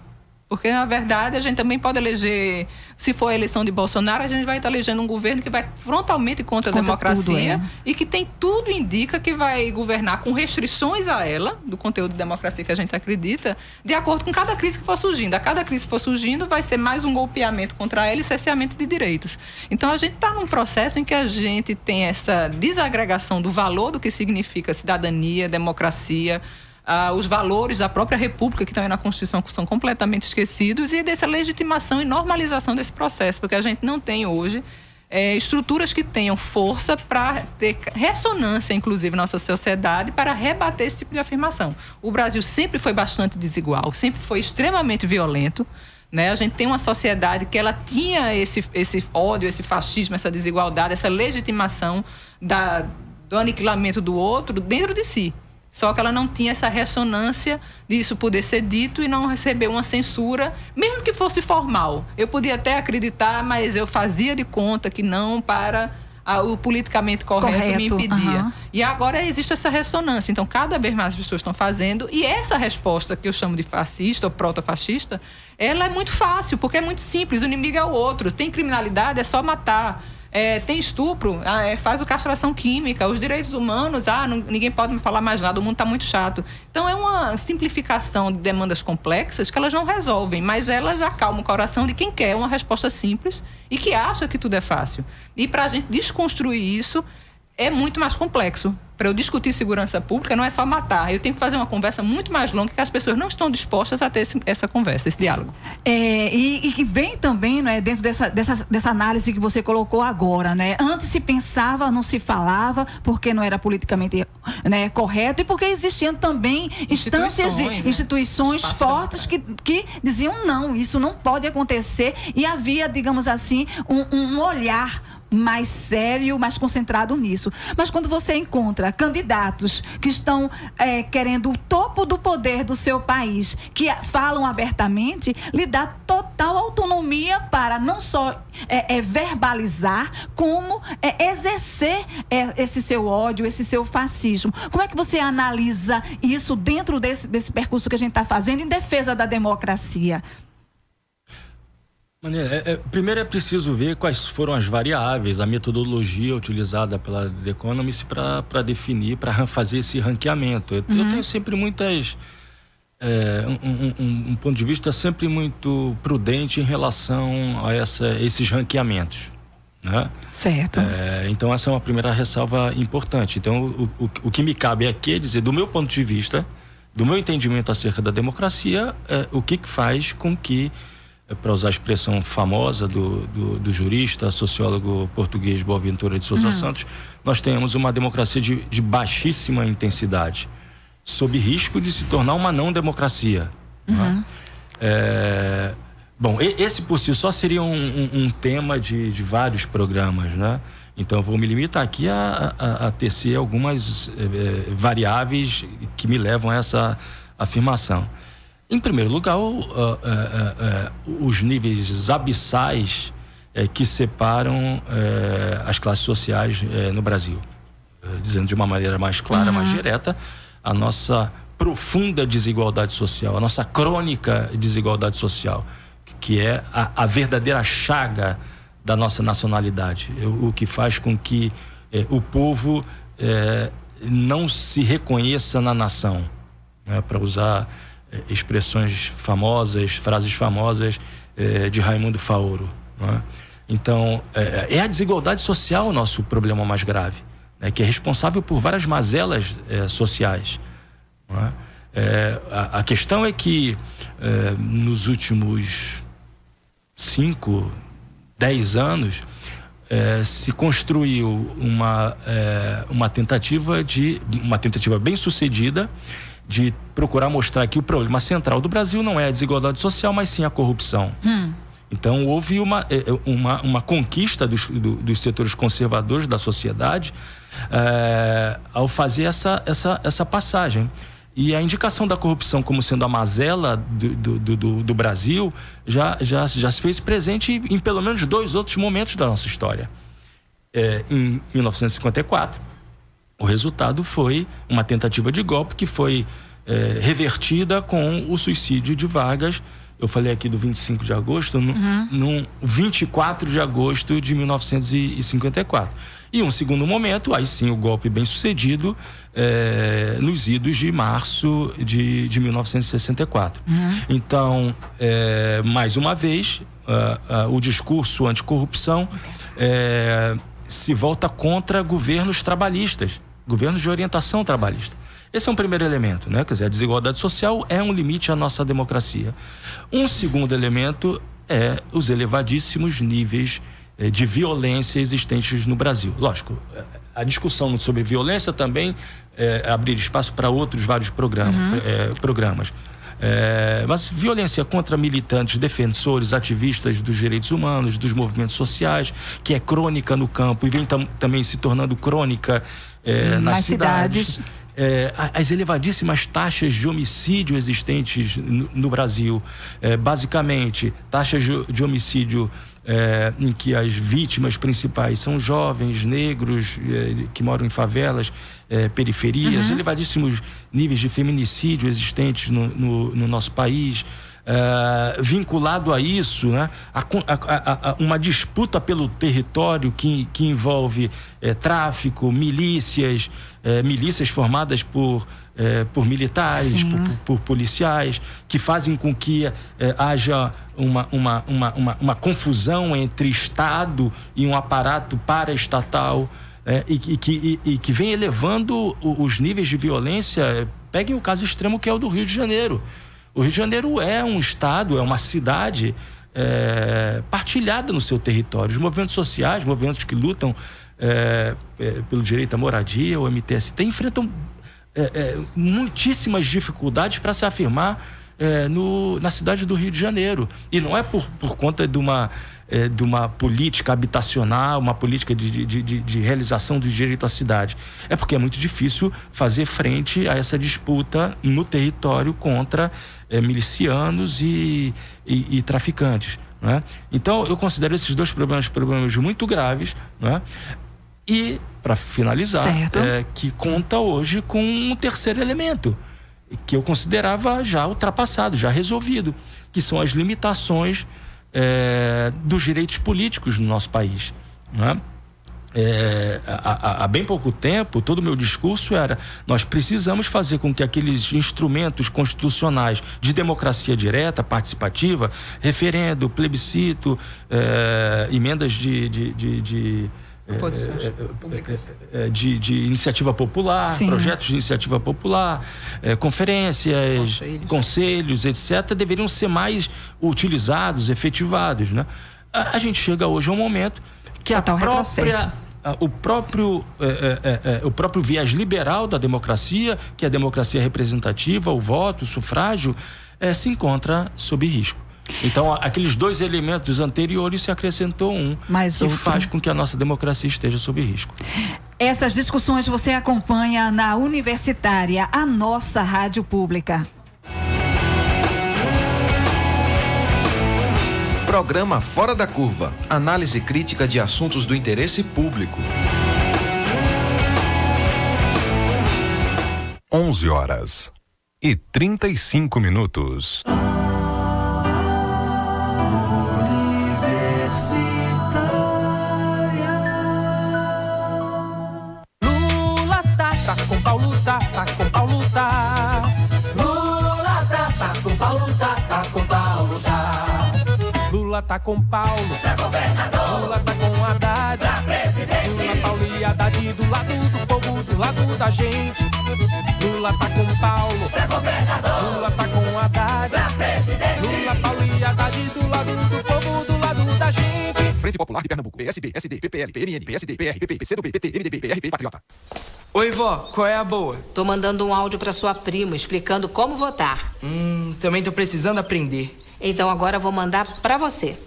porque, na verdade, a gente também pode eleger, se for a eleição de Bolsonaro, a gente vai estar elegendo um governo que vai frontalmente contra, contra a democracia tudo, é. e que tem tudo indica que vai governar com restrições a ela, do conteúdo de democracia que a gente acredita, de acordo com cada crise que for surgindo. A cada crise que for surgindo, vai ser mais um golpeamento contra ela e cerceamento de direitos. Então, a gente está num processo em que a gente tem essa desagregação do valor do que significa cidadania, democracia, ah, os valores da própria República que aí na Constituição são completamente esquecidos e dessa legitimação e normalização desse processo, porque a gente não tem hoje é, estruturas que tenham força para ter ressonância, inclusive, na nossa sociedade, para rebater esse tipo de afirmação. O Brasil sempre foi bastante desigual, sempre foi extremamente violento. Né? A gente tem uma sociedade que ela tinha esse, esse ódio, esse fascismo, essa desigualdade, essa legitimação da, do aniquilamento do outro dentro de si. Só que ela não tinha essa ressonância disso poder ser dito e não receber uma censura, mesmo que fosse formal. Eu podia até acreditar, mas eu fazia de conta que não para a, o politicamente correto, Correto, me impedia. aham. E agora existe essa ressonância. Então, cada vez mais as pessoas estão fazendo. E essa resposta que eu chamo de fascista ou proto-fascista, ela é muito fácil, porque é muito simples. O inimigo é o outro. Tem criminalidade, é só matar. É, tem estupro, ah, é, faz o castração química, os direitos humanos, ah, não- ninguém pode me falar mais nada, o mundo está muito chato. Então é uma simplificação de demandas complexas que elas não resolvem, mas elas acalmam o coração de quem quer uma resposta simples e que acha que tudo é fácil. E para a gente desconstruir isso é muito mais complexo. Para eu discutir segurança pública não é só matar, eu tenho que fazer uma conversa muito mais longa que as pessoas não estão dispostas a ter esse- essa conversa, esse diálogo. É, e, e que vem também, né, dentro dessa, dessa, dessa análise que você colocou agora, né? Antes se pensava, não se falava, porque não era politicamente né, correto e porque existiam também instâncias e Instituições, né? instituições Espaço fortes que, que diziam não, isso não pode acontecer e havia, digamos assim, um, um olhar mais sério, mais concentrado nisso. Mas quando você encontra candidatos que estão é, querendo o topo do poder do seu país, que falam abertamente, lhe dá total autonomia para não só é, é, verbalizar, como é, exercer é, esse seu ódio, esse seu fascismo. Como é que você analisa isso dentro desse, desse percurso que a gente está fazendo em defesa da democracia? Maneiro. É, é, primeiro é preciso ver quais foram as variáveis, a metodologia utilizada pela The Economist para definir, para fazer esse ranqueamento. Eu, eu Uhum. tenho sempre muitas. é, um, um- um- um ponto de vista sempre muito prudente em relação a essa, esses ranqueamentos. Né? Certo. É, então, essa é uma primeira ressalva importante. Então, o, o, o que me cabe aqui é dizer, do meu ponto de vista, do meu entendimento acerca da democracia, é, o que, que faz com que, para usar a expressão famosa do, do, do jurista, sociólogo português Boaventura de Souza Uhum. Santos, nós tenhamos uma democracia de, de baixíssima intensidade, sob risco de se tornar uma não democracia. né? É, bom, esse por si só seria um, um- um tema de, de vários programas, né? Então eu vou me limitar aqui a, a, a tecer algumas eh, eh, variáveis que me levam a essa afirmação. Em primeiro lugar, o- ah, ah, ah, ah, os níveis abissais eh, que separam eh, as classes sociais eh, no Brasil. Dizendo de uma maneira mais clara, mais direta, a nossa profunda desigualdade social, a nossa crônica desigualdade social, que é a, a verdadeira chaga da nossa nacionalidade, o, o que faz com que eh, o povo eh, não se reconheça na nação, né, para usar expressões famosas, frases famosas eh, de Raimundo Faoro. né? Então, eh, é a desigualdade social o nosso problema mais grave, né, que é responsável por várias mazelas eh, sociais. é? Eh, a, a questão é que eh, nos últimos cinco, dez anos eh, se construiu uma, eh, uma tentativa de uma tentativa bem sucedida de procurar mostrar que o problema central do Brasil não é a desigualdade social, mas sim a corrupção. Então houve uma, eh, eh, uma, uma conquista dos, do- dos setores conservadores da sociedade eh, ao fazer essa, essa, essa passagem. E a indicação da corrupção como sendo a mazela do, do, do- do, Brasil já, já, já se fez presente em pelo menos dois outros momentos da nossa história. Eh, em 1954, o resultado foi uma tentativa de golpe que foi eh, revertida com o suicídio de Vargas. Eu falei aqui do 25 de agosto, no, no 24 de agosto de 1954. E um segundo momento, aí sim o golpe bem sucedido, eh, nos idos de março de, de 1964. Então, eh, mais uma vez, ah, ah, o discurso anticorrupção eh, se volta contra governos trabalhistas, governos de orientação trabalhista. Esse é um primeiro elemento, né? Quer dizer, a desigualdade social é um limite à nossa democracia. Um segundo elemento é os elevadíssimos níveis eh, de violência existentes no Brasil. Lógico, eh, a discussão sobre violência também eh, abrir espaço para outros vários programas. Uhum. eh, programas. É, mas violência contra militantes, defensores, ativistas dos direitos humanos, dos movimentos sociais, que é crônica no campo e vem tam- também se tornando crônica é, nas, Nas cidades. cidades. É, as elevadíssimas taxas de homicídio existentes no, no Brasil. É, basicamente, taxas de homicídio é, em que as vítimas principais são jovens, negros, é, que moram em favelas, é, periferias, uhum. elevadíssimos níveis de feminicídio existentes no, no, no nosso país. Uh, vinculado a isso, né, a, a, a, uma disputa pelo território que, que envolve é, tráfico, milícias, é, milícias formadas por, é, por militares, por, por, por, policiais, que fazem com que haja uma, uma, uma, uma, uma confusão entre Estado e um aparato paraestatal. É, e, e, que, e, e, que vem elevando os níveis de violência. Peguem o caso extremo que é o do Rio de Janeiro. O Rio de Janeiro é um estado, é uma cidade é, partilhada no seu território. Os movimentos sociais, movimentos que lutam é, é, pelo direito à moradia, o MTST, enfrentam é, é, muitíssimas dificuldades para se afirmar é, no, na cidade do Rio de Janeiro. E não é por, por conta de uma de uma política habitacional, uma política de, de, de, de, realização do direito à cidade. É porque é muito difícil fazer frente a essa disputa no território contra é, milicianos e, e, e traficantes. Né? Então, eu considero esses dois problemas problemas muito graves. Né? E, para finalizar, é, que conta hoje com um terceiro elemento, que eu considerava já ultrapassado, já resolvido, que são as limitações é, dos direitos políticos no nosso país. Né? É, há, há, bem pouco tempo, todo o meu discurso era: nós precisamos fazer com que aqueles instrumentos constitucionais de democracia direta, participativa, referendo, plebiscito, é, emendas de, de, de, de é, é, é, de, de, iniciativa popular, Sim. projetos de iniciativa popular, conferências, conselhos. conselhos. etc., deveriam ser mais utilizados, efetivados. Né? A, a gente chega hoje a um momento que Total a própria. o próprio, é, o próprio viés liberal da democracia, que é a democracia representativa, o voto, o sufrágio, se encontra sob risco. Então, aqueles dois elementos anteriores se acrescentou um Mais faz com que a nossa democracia esteja sob risco. Essas discussões você acompanha na Universitária, a nossa rádio pública. Programa Fora da Curva análise crítica de assuntos do interesse público. 11 horas e 35 minutos. Lula tá com Paulo, pra governador. Lula tá com Haddad, pra presidente. Lula, Paulo e Haddad do lado do povo, do lado da gente. Lula tá com Paulo, pra governador. Lula tá com Haddad, pra presidente. Lula, Paulo e Haddad do lado do povo, do lado da gente. Frente Popular de Pernambuco, PSB, SD, PPL, PMN, PSD, PR, PP, PCdoB, PT, MDB, PRP, Patriota. Oi, vó, qual é a boa? Tô mandando um áudio pra sua prima explicando como votar. Hum, também tô precisando aprender. Então agora vou mandar para você.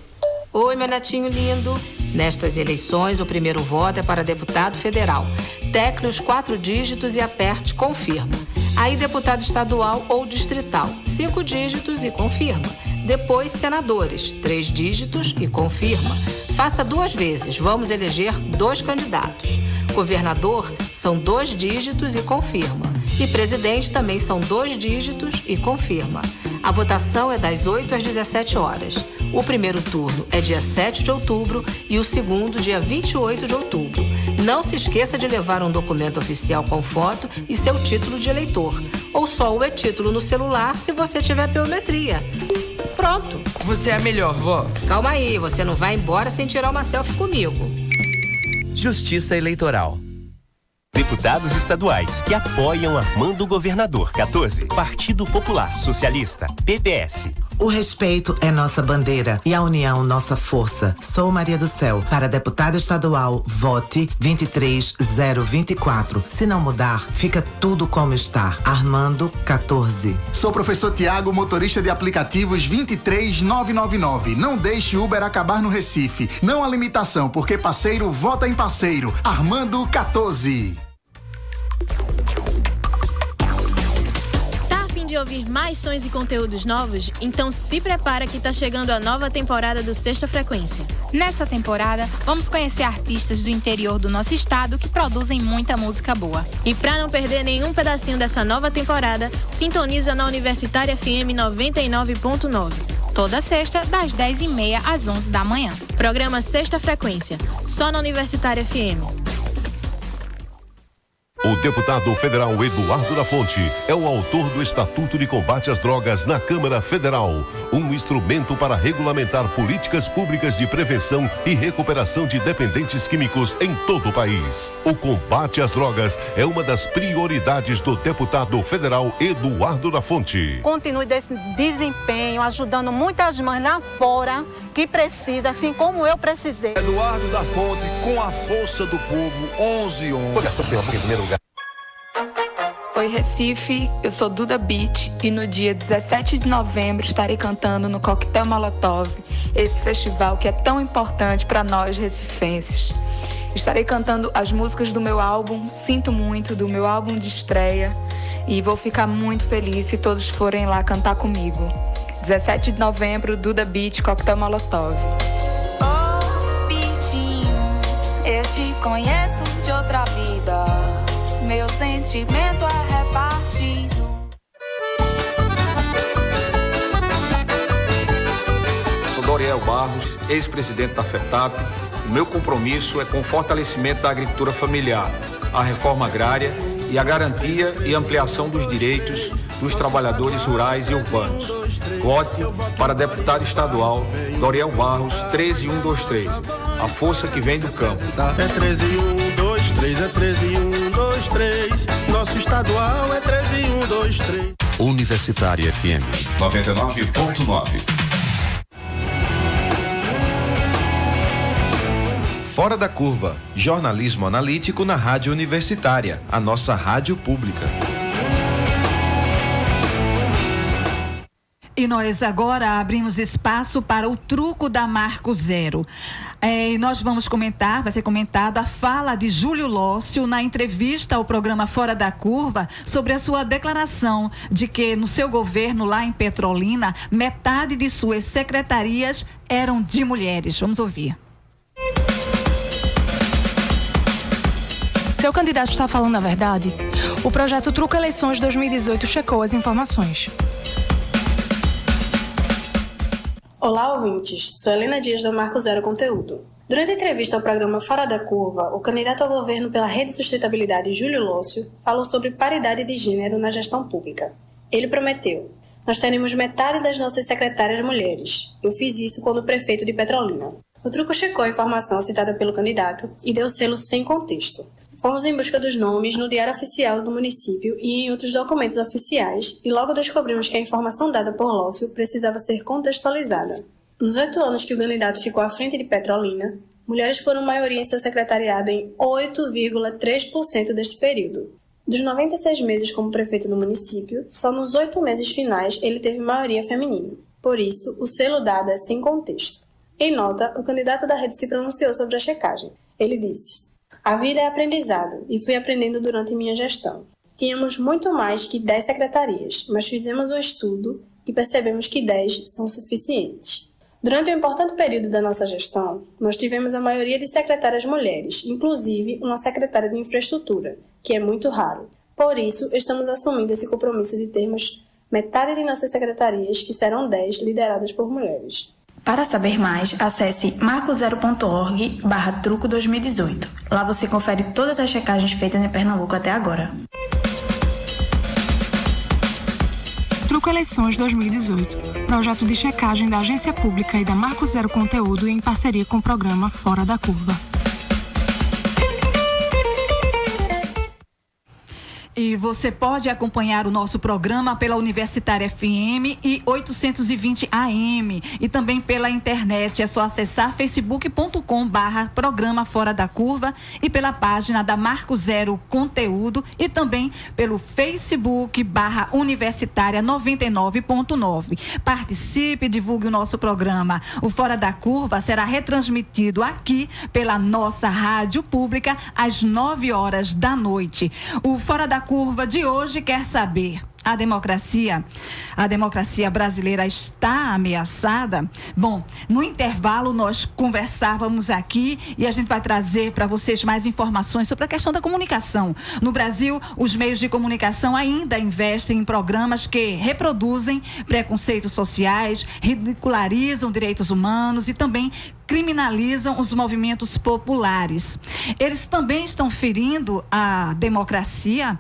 Oi, meu netinho lindo. Nestas eleições, o primeiro voto é para deputado federal. Tecle os quatro dígitos e aperte confirma. Aí, deputado estadual ou distrital, cinco dígitos e confirma. Depois, senadores, três dígitos e confirma. Faça duas vezes, vamos eleger dois candidatos. Governador são dois dígitos e confirma. E presidente também são dois dígitos e confirma. A votação é das 8 às 17 horas. O primeiro turno é dia 7 de outubro e o segundo dia 28 de outubro. Não se esqueça de levar um documento oficial com foto e seu título de eleitor. Ou só o e-título no celular se você tiver biometria. Pronto. Você é a melhor, vó. Calma aí, você não vai embora sem tirar uma selfie comigo. Justiça Eleitoral. Deputados estaduais que apoiam Armando Governador 14. Partido Popular Socialista, PPS. O respeito é nossa bandeira e a união nossa força. Sou Maria do Céu. Para deputada estadual, vote 23024. Se não mudar, fica tudo como está. Armando 14. Sou professor Tiago, motorista de aplicativos 23999. Não deixe Uber acabar no Recife. Não há limitação, porque parceiro vota em parceiro. Armando 14. De ouvir mais sons e conteúdos novos? Então se prepara que está chegando a nova temporada do Sexta Frequência. Nessa temporada, vamos conhecer artistas do interior do nosso estado que produzem muita música boa. E para não perder nenhum pedacinho dessa nova temporada, sintoniza na Universitária FM 99.9. Toda sexta, das 10h30 às 11 da manhã. Programa Sexta Frequência, só na Universitária FM. O deputado federal Eduardo da Fonte é o autor do Estatuto de Combate às Drogas na Câmara Federal, um instrumento para regulamentar políticas públicas de prevenção e recuperação de dependentes químicos em todo o país. O combate às drogas é uma das prioridades do deputado federal Eduardo da Fonte. Continue desse desempenho, ajudando muitas mães lá fora que precisa, assim como eu precisei. Eduardo da Fonte, com a força do povo, 11 11. Coração pela em primeiro lugar. Oi Recife, eu sou Duda Beat e no dia 17 de novembro estarei cantando no Coquetel Molotov, esse festival que é tão importante para nós recifenses. Estarei cantando as músicas do meu álbum Sinto Muito, do meu álbum de estreia, e vou ficar muito feliz se todos forem lá cantar comigo. 17 de novembro, Duda Beat, Coquetel Molotov. Oh, bichinho, eu te conheço de outra vida. Meu sentimento é repartido. Sou Doriel Barros, ex-presidente da FETAP. O meu compromisso é com o fortalecimento da agricultura familiar, a reforma agrária e a garantia e ampliação dos direitos dos trabalhadores rurais e urbanos. Vote para deputado estadual Doriel Barros 13123. A força que vem do campo. É 13123, é 13123. Nosso estadual é 13123. Universitária FM 99.9. Fora da Curva, jornalismo analítico na Rádio Universitária, a nossa rádio pública. E nós agora abrimos espaço para o truco da Marco Zero. É, e nós vamos comentar, vai ser comentada a fala de Júlio Lócio na entrevista ao programa Fora da Curva sobre a sua declaração de que no seu governo lá em Petrolina, metade de suas secretarias eram de mulheres. Vamos ouvir. Seu candidato está falando a verdade? O projeto Truco Eleições 2018 checou as informações. Olá, ouvintes. Sou Helena Dias do Marco Zero Conteúdo. Durante a entrevista ao programa Fora da Curva, o candidato ao governo pela Rede Sustentabilidade, Júlio Lócio, falou sobre paridade de gênero na gestão pública. Ele prometeu: Nós teremos metade das nossas secretárias mulheres. Eu fiz isso quando prefeito de Petrolina. O truco checou a informação citada pelo candidato e deu selo sem contexto. Fomos em busca dos nomes no Diário Oficial do município e em outros documentos oficiais e logo descobrimos que a informação dada por Lócio precisava ser contextualizada. Nos oito anos que o candidato ficou à frente de Petrolina, mulheres foram maioria em seu secretariado em 8,3% deste período. Dos 96 meses como prefeito do município, só nos oito meses finais ele teve maioria feminina. Por isso, o selo dado é sem contexto. Em nota, o candidato da rede se pronunciou sobre a checagem. Ele disse: A vida é aprendizado e fui aprendendo durante minha gestão. Tínhamos muito mais que 10 secretarias, mas fizemos um estudo e percebemos que 10 são suficientes. Durante um importante período da nossa gestão, nós tivemos a maioria de secretárias mulheres, inclusive uma secretária de infraestrutura, que é muito raro. Por isso, estamos assumindo esse compromisso de termos metade de nossas secretarias, que serão 10, lideradas por mulheres. Para saber mais, acesse marcozero.org barra truco 2018. Lá você confere todas as checagens feitas em Pernambuco até agora. Truco Eleições 2018. Projeto de checagem da Agência Pública e da Marco Zero Conteúdo em parceria com o programa Fora da Curva. E você pode acompanhar o nosso programa pela Universitária FM e 820 AM e também pela internet. É só acessar facebook.com barra programa Fora da Curva e pela página da Marco Zero Conteúdo e também pelo Facebook barra Universitária 99.9. Participe e divulgue o nosso programa. O Fora da Curva será retransmitido aqui pela nossa rádio pública às 9 horas da noite. O Fora da Curva de hoje quer saber a democracia, a democracia brasileira está ameaçada? Bom, no intervalo nós conversávamos aqui e a gente vai trazer para vocês mais informações sobre a questão da comunicação. No Brasil, os meios de comunicação ainda investem em programas que reproduzem preconceitos sociais, ridicularizam direitos humanos e também criminalizam os movimentos populares. Eles também estão ferindo a democracia?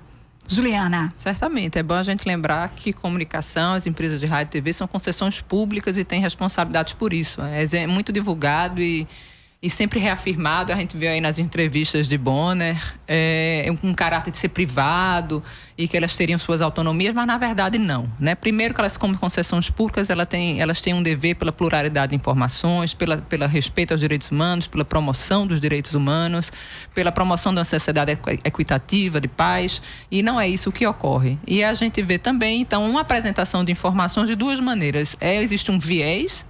Juliana. Certamente. É bom a gente lembrar que comunicação, as empresas de rádio e TV são concessões públicas e têm responsabilidades por isso. É, é muito divulgado e e sempre reafirmado, a gente vê aí nas entrevistas de Bonner, é, um caráter de ser privado e que elas teriam suas autonomias, mas na verdade não. Né? Primeiro que elas, como concessões públicas, elas têm, elas têm um dever pela pluralidade de informações, pela, pela respeito aos direitos humanos, pela promoção dos direitos humanos, pela promoção de uma sociedade equitativa, de paz, e não é isso que ocorre. E a gente vê também, então, uma apresentação de informações de duas maneiras. É, existe um viés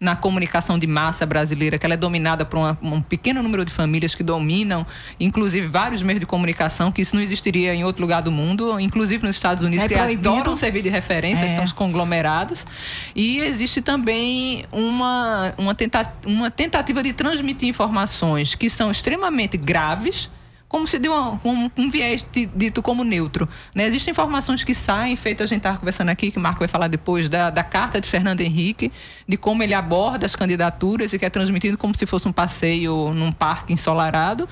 na comunicação de massa brasileira, que ela é dominada por uma, um pequeno número de famílias que dominam, inclusive vários meios de comunicação, que isso não existiria em outro lugar do mundo, inclusive nos Estados Unidos, é que proibido. adoram servir de referência, é. que são os conglomerados. E existe também uma, uma, tenta, uma tentativa de transmitir informações que são extremamente graves como se de uma, um, um viés dito como neutro. Né? Existem informações que saem, feito a gente estava conversando aqui, que o Marco vai falar depois, da, da carta de Fernando Henrique, de como ele aborda as candidaturas e que é transmitido como se fosse um passeio num parque ensolarado.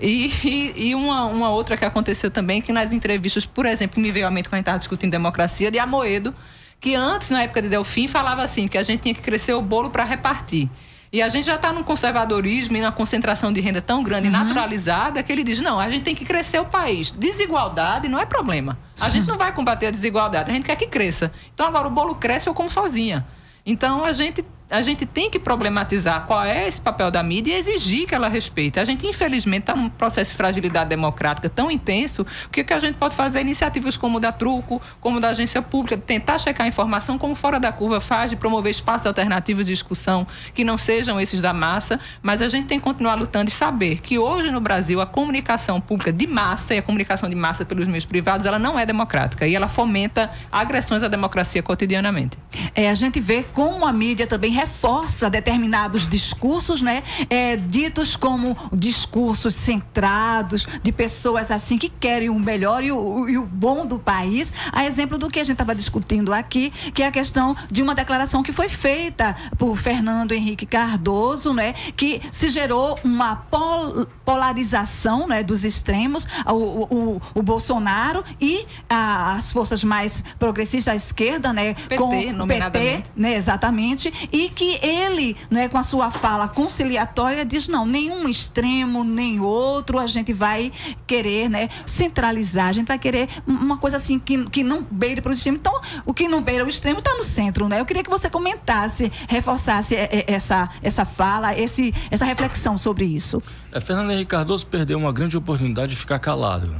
E, e, e uma, uma outra que aconteceu também, que nas entrevistas, por exemplo, que me veio à mente quando a gente estava discutindo democracia, de Amoedo, que antes, na época de Delfim, falava assim, que a gente tinha que crescer o bolo para repartir. E a gente já está num conservadorismo e numa concentração de renda tão grande e uhum. naturalizada que ele diz: não, a gente tem que crescer o país. Desigualdade não é problema. A gente não vai combater a desigualdade, a gente quer que cresça. Então agora o bolo cresce ou como sozinha. Então a gente a gente tem que problematizar qual é esse papel da mídia e exigir que ela respeite. A gente, infelizmente, está num processo de fragilidade democrática tão intenso que o que a gente pode fazer é iniciativas como da Truco, como da agência pública, tentar checar a informação, como Fora da Curva faz, de promover espaços alternativos de discussão que não sejam esses da massa, mas a gente tem que continuar lutando e saber que hoje no Brasil a comunicação pública de massa e a comunicação de massa pelos meios privados, ela não é democrática e ela fomenta agressões à democracia cotidianamente. É, a gente vê como a mídia também reforça determinados discursos, né? É, ditos como discursos centrados de pessoas assim que querem o melhor e o, e o bom do país. A exemplo do que a gente estava discutindo aqui, que é a questão de uma declaração que foi feita por Fernando Henrique Cardoso, né? Que se gerou uma pol polarização, né? Dos extremos, o, o, o Bolsonaro e a, as forças mais progressistas da esquerda, né? PT, com o PT, né? Exatamente. E que ele, não é, com a sua fala conciliatória, diz não, nenhum extremo, nem outro, a gente vai querer, né, centralizar, a gente vai querer uma coisa assim que, que não beire para o extremo. Então, o que não beira o extremo está no centro, né? Eu queria que você comentasse, reforçasse essa, essa fala, esse, essa reflexão sobre isso. É, Fernando Henrique Cardoso perdeu uma grande oportunidade de ficar calado.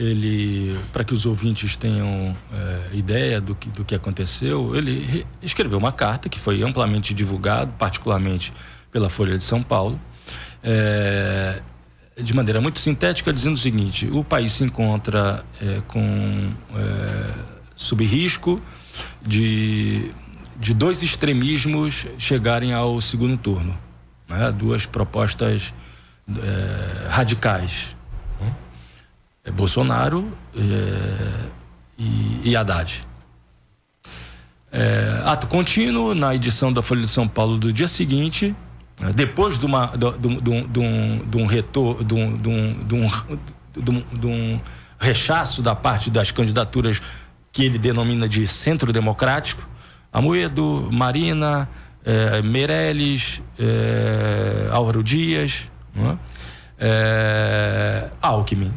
Ele, para que os ouvintes tenham é, ideia do que, do que aconteceu, ele escreveu uma carta que foi amplamente divulgada, particularmente pela Folha de São Paulo, é, de maneira muito sintética, dizendo o seguinte: o país se encontra é, com sob risco de, de dois extremismos chegarem ao segundo turno, né? duas propostas radicais é Bolsonaro é, e, e Haddad. É, ato contínuo na edição da Folha de São Paulo do dia seguinte, né, depois de, uma, de, de, de, um, de um, de um de um, de um, de um rechaço da parte das candidaturas que ele denomina de centro democrático, Amoedo, Marina, é, Meirelles, é, Álvaro Dias, é? é, Alckmin.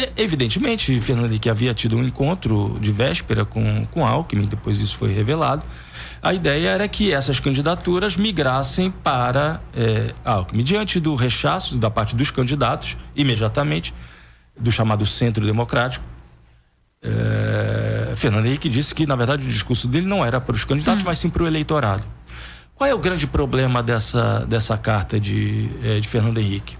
É, evidentemente, Fernando Henrique havia tido um encontro de véspera com, com Alckmin, depois isso foi revelado. A ideia era que essas candidaturas migrassem para é, Alckmin. Diante do rechaço da parte dos candidatos, imediatamente, do chamado Centro Democrático, é, Fernando Henrique disse que, na verdade, o discurso dele não era para os candidatos, hum. mas sim para o eleitorado. Qual é o grande problema dessa, dessa carta de, é, de Fernando Henrique?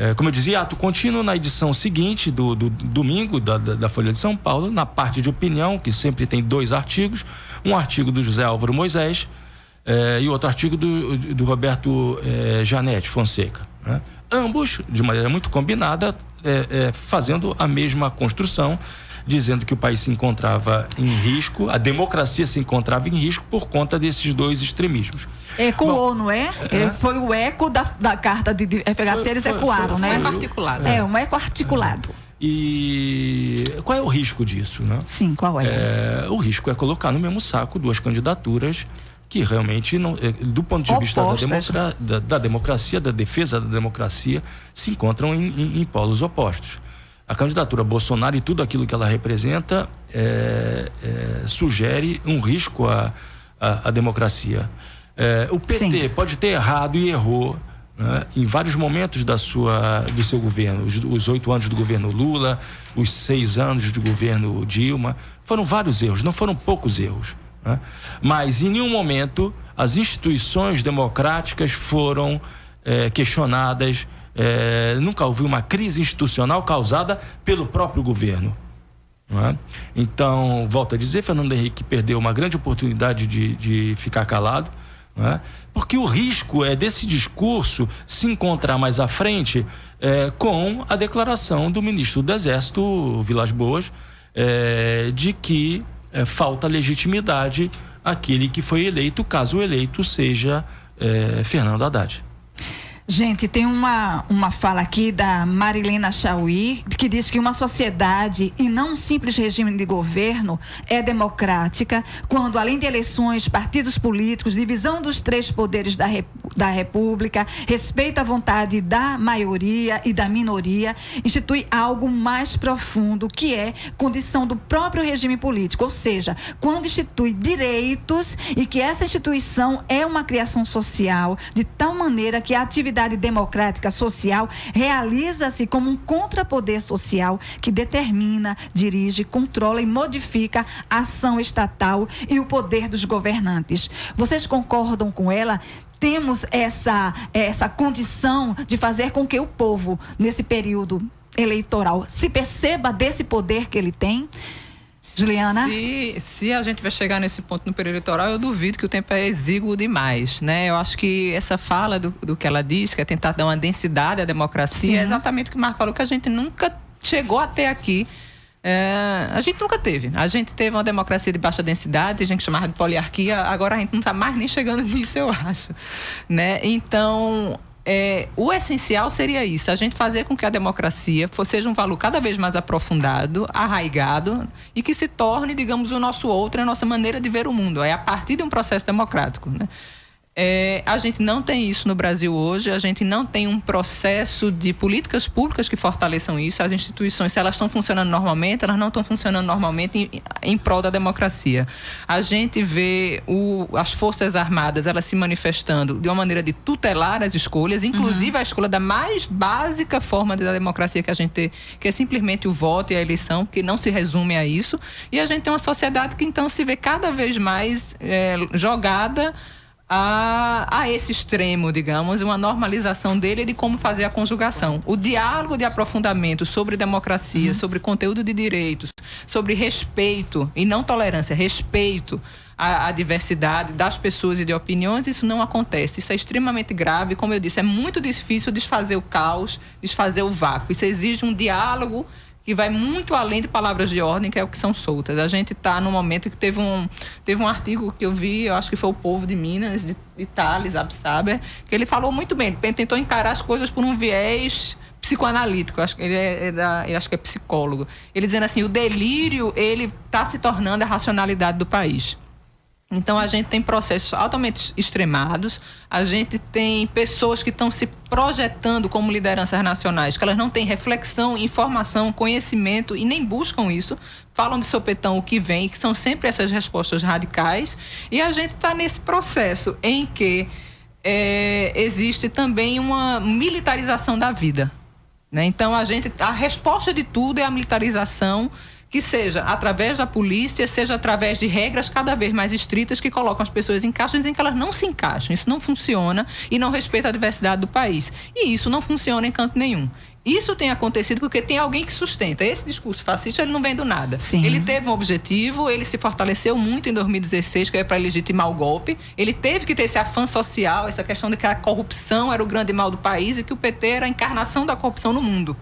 É, como eu dizia, ato contínuo na edição seguinte do, do domingo da, da, Folha de São Paulo, na parte de opinião, que sempre tem dois artigos, um artigo do José Álvaro Moisés é, e outro artigo do, do Roberto é, Janete Fonseca. Né? Ambos, de maneira muito combinada, é, é, fazendo a mesma construção, dizendo que o país se encontrava em risco, a democracia se encontrava em risco por conta desses dois extremismos. Ecoou, não é? é? Foi o eco da, da carta de, de FHC, eles foi, ecoaram, foi, né? Foi articulado. É, um eco articulado. E qual é o risco disso, né? Sim, qual é? é? O risco é colocar no mesmo saco duas candidaturas que realmente, não, é, do ponto de vista da, democra da, da, democracia, da defesa da democracia, se encontram em, em, em, polos opostos. A candidatura Bolsonaro e tudo aquilo que ela representa é, é, sugere um risco à, à, à democracia. É, o PT Sim. pode ter errado e errou né, em vários momentos da sua, do seu governo. Os oito anos do governo Lula, os seis anos do governo Dilma. Foram vários erros, não foram poucos erros. Né? Mas em nenhum momento as instituições democráticas foram é, questionadas. É, nunca houve uma crise institucional causada pelo próprio governo. É? Então, volto a dizer, Fernando Henrique perdeu uma grande oportunidade de, de ficar calado. É? Porque o risco é desse discurso se encontrar mais à frente é, com a declaração do ministro do Exército, Vilas Boas, é, de que é, falta legitimidade àquele que foi eleito, caso o eleito seja Fernando Haddad. Gente, tem uma, uma fala aqui da Marilena Chauí, que diz que uma sociedade e não um simples regime de governo é democrática quando, além de eleições, partidos políticos, divisão dos três poderes da, da República, respeito à vontade da maioria e da minoria, institui algo mais profundo, que é condição do próprio regime político, ou seja, quando institui direitos e que essa instituição é uma criação social de tal maneira que a atividade sociedade democrática social realiza-se como um contrapoder social que determina, dirige, controla e modifica a ação estatal e o poder dos governantes. Vocês concordam com ela? Temos essa, essa condição de fazer com que o povo, nesse período eleitoral, se perceba desse poder que ele tem? Juliana? Se, se a gente vai chegar nesse ponto no período eleitoral, eu duvido que o tempo é exíguo demais, né? Eu acho que essa fala do, do que ela disse, que é tentar dar uma densidade à democracia, Sim. é exatamente o que o Marco falou, que a gente nunca chegou até aqui. É, a gente nunca teve. A gente teve uma democracia de baixa densidade, a gente chamava de poliarquia, agora a gente não está mais nem chegando nisso, eu acho. Né? Então, é, o essencial seria isso, a gente fazer com que a democracia fosse, seja um valor cada vez mais aprofundado, arraigado e que se torne, digamos, o nosso outro, a nossa maneira de ver o mundo. É a partir de um processo democrático. Né? É, a gente não tem isso no Brasil hoje, a gente não tem um processo de políticas públicas que fortaleçam isso. As instituições, se elas estão funcionando normalmente, elas não estão funcionando normalmente em, em prol da democracia. A gente vê o, as Forças Armadas elas se manifestando de uma maneira de tutelar as escolhas, inclusive uhum. a escolha da mais básica forma da democracia que a gente tem, que é simplesmente o voto e a eleição, que não se resume a isso. E a gente tem uma sociedade que então se vê cada vez mais é, jogada a, a esse extremo, digamos, uma normalização dele de como fazer a conjugação. O diálogo de aprofundamento sobre democracia, uhum. sobre conteúdo de direitos, sobre respeito e não tolerância, respeito à, à, diversidade das pessoas e de opiniões, isso não acontece. Isso é extremamente grave. Como eu disse, é muito difícil desfazer o caos, desfazer o vácuo. Isso exige um diálogo que vai muito além de palavras de ordem, que é o que são soltas. A gente está no momento que teve um, teve um artigo que eu vi, eu acho que foi o povo de Minas, de, de Thales Absaber, que ele falou muito bem, ele tentou encarar as coisas por um viés psicoanalítico, acho que ele é, é da, acho que é psicólogo. Ele dizendo assim, o delírio ele está se tornando a racionalidade do país. Então a gente tem processos altamente extremados, a gente tem pessoas que estão se projetando como lideranças nacionais, que elas não têm reflexão, informação, conhecimento e nem buscam isso, falam de sopetão o que vem, que são sempre essas respostas radicais, e a gente está nesse processo em que é, existe também uma militarização da vida. Né? Então a gente, a resposta de tudo é a militarização que seja através da polícia, seja através de regras cada vez mais estritas que colocam as pessoas em caixas em que elas não se encaixam. Isso não funciona e não respeita a diversidade do país. E isso não funciona em canto nenhum. Isso tem acontecido porque tem alguém que sustenta. Esse discurso fascista ele não vem do nada. Sim. Ele teve um objetivo, ele se fortaleceu muito em 2016, que é para legitimar o golpe. Ele teve que ter esse afã social, essa questão de que a corrupção era o grande mal do país e que o PT era a encarnação da corrupção no mundo.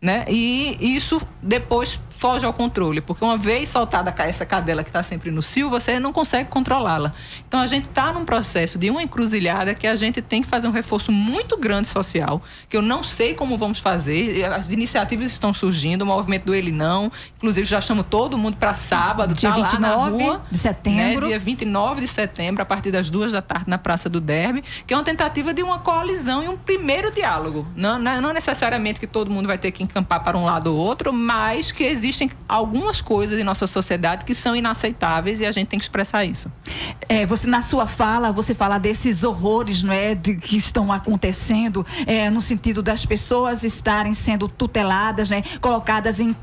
Né? E isso depois foge ao controle, porque uma vez soltada essa cadela que está sempre no cio, você não consegue controlá-la. Então a gente está num processo de uma encruzilhada que a gente tem que fazer um reforço muito grande social, que eu não sei como vamos fazer. As iniciativas estão surgindo, o movimento do Ele Não, inclusive já chamo todo mundo para sábado, dia tá lá 29 na rua, de setembro. Né? Dia 29 de setembro, a partir das duas da tarde, na Praça do Derby, que é uma tentativa de uma coalizão e um primeiro diálogo. Não, não, não necessariamente que todo mundo vai ter que encampar para um lado ou outro, mas que existe existem algumas coisas em nossa sociedade que são inaceitáveis e a gente tem que expressar isso. É, você na sua fala você fala desses horrores, não é, de, que estão acontecendo, é, no sentido das pessoas estarem sendo tuteladas, né, colocadas em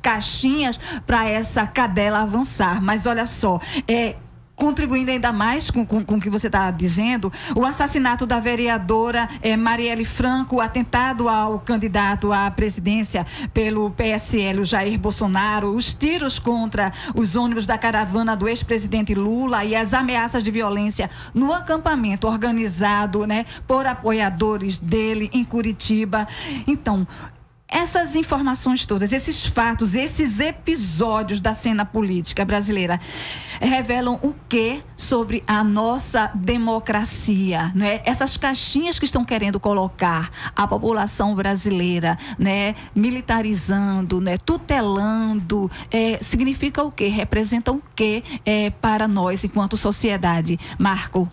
caixinhas para essa cadela avançar. Mas olha só, é contribuindo ainda mais com, com, com o que você está dizendo, o assassinato da vereadora eh, Marielle Franco, o atentado ao candidato à presidência pelo PSL, o Jair Bolsonaro, os tiros contra os ônibus da caravana do ex-presidente Lula e as ameaças de violência no acampamento organizado né, por apoiadores dele em Curitiba. Então, essas informações todas, esses fatos, esses episódios da cena política brasileira revelam o que sobre a nossa democracia, não é? Essas caixinhas que estão querendo colocar a população brasileira, né, militarizando, né, tutelando, é, significa o quê? Representa o quê é, para nós enquanto sociedade, Marco?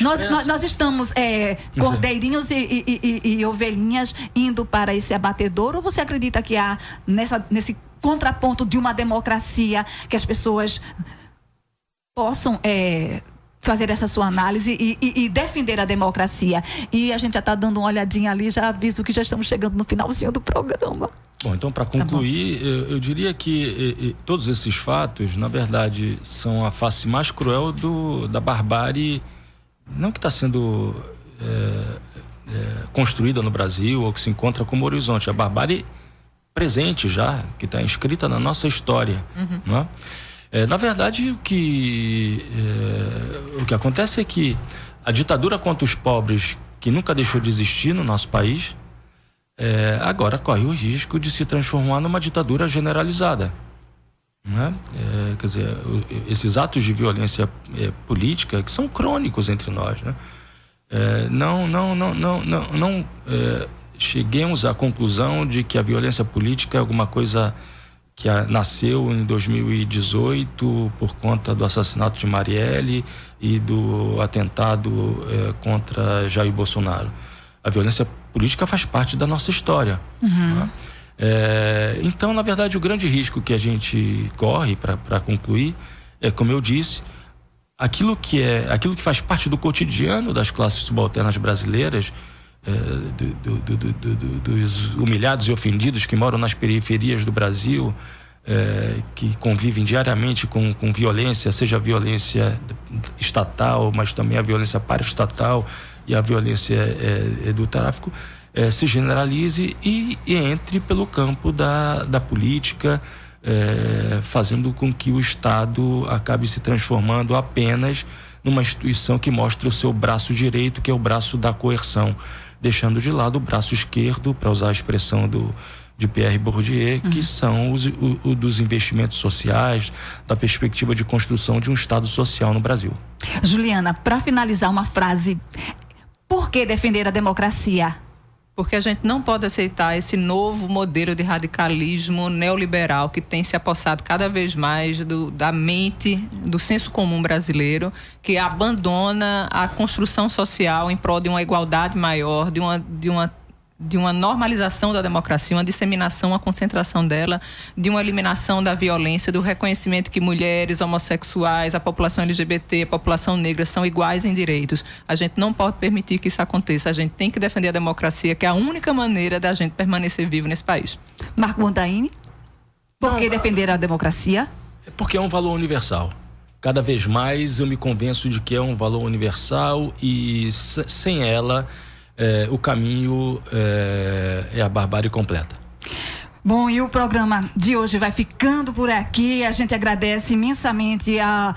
Nós, nós, nós, estamos é, cordeirinhos e, e, e, e, ovelhinhas indo para esse abatedor ou você acredita que há nessa, nesse contraponto de uma democracia que as pessoas possam é, fazer essa sua análise e, defender a democracia? E a gente já está dando uma olhadinha ali, já aviso que já estamos chegando no finalzinho do programa. Bom, então para concluir, tá eu, eu, diria que todos esses fatos, na verdade, são a face mais cruel do, da barbárie não que está sendo é, é, construída no Brasil ou que se encontra como horizonte, a barbárie presente já, que está inscrita na nossa história. Uhum. Não é? É, na verdade, o que, é, o que acontece é que a ditadura contra os pobres, que nunca deixou de existir no nosso país, é, agora corre o risco de se transformar numa ditadura generalizada. Né? É, quer dizer, esses atos de violência é, política que são crônicos entre nós, né? É, não, não, não, não, não, não é, cheguemos à conclusão de que a violência política é alguma coisa que a, nasceu em 2018 por conta do assassinato de Marielle e do atentado é, contra Jair Bolsonaro. A violência política faz parte da nossa história. Uhum. Né? É, então, na verdade, o grande risco que a gente corre, para concluir, é, como eu disse, aquilo que, é, aquilo que faz parte do cotidiano das classes subalternas brasileiras, é, do, do, do, dos humilhados e ofendidos que moram nas periferias do Brasil, é, que convivem diariamente com, com violência, seja a violência estatal, mas também a violência paraestatal e a violência é, do tráfico, é, se generalize e, e, entre pelo campo da, da política, é, fazendo com que o Estado acabe se transformando apenas numa instituição que mostra o seu braço direito, que é o braço da coerção, deixando de lado o braço esquerdo, para usar a expressão do, de Pierre Bourdieu, uhum. que são os o, o, dos investimentos sociais, da perspectiva de construção de um Estado social no Brasil. Juliana, para finalizar, uma frase. Por que defender a democracia? Porque a gente não pode aceitar esse novo modelo de radicalismo neoliberal que tem se apossado cada vez mais do, da mente, do senso comum brasileiro, que abandona a construção social em prol de uma igualdade maior, de uma, de uma de uma normalização da democracia, uma disseminação, uma concentração dela, de uma eliminação da violência, do reconhecimento que mulheres, homossexuais, a população LGBT, a população negra são iguais em direitos. A gente não pode permitir que isso aconteça. A gente tem que defender a democracia, que é a única maneira da gente permanecer vivo nesse país. Marco Montaini? Por que defender a democracia? Porque é um valor universal. Cada vez mais eu me convenço de que é um valor universal e sem ela é, o caminho é, é a barbárie completa. Bom, e o programa de hoje vai ficando por aqui. A gente agradece imensamente a,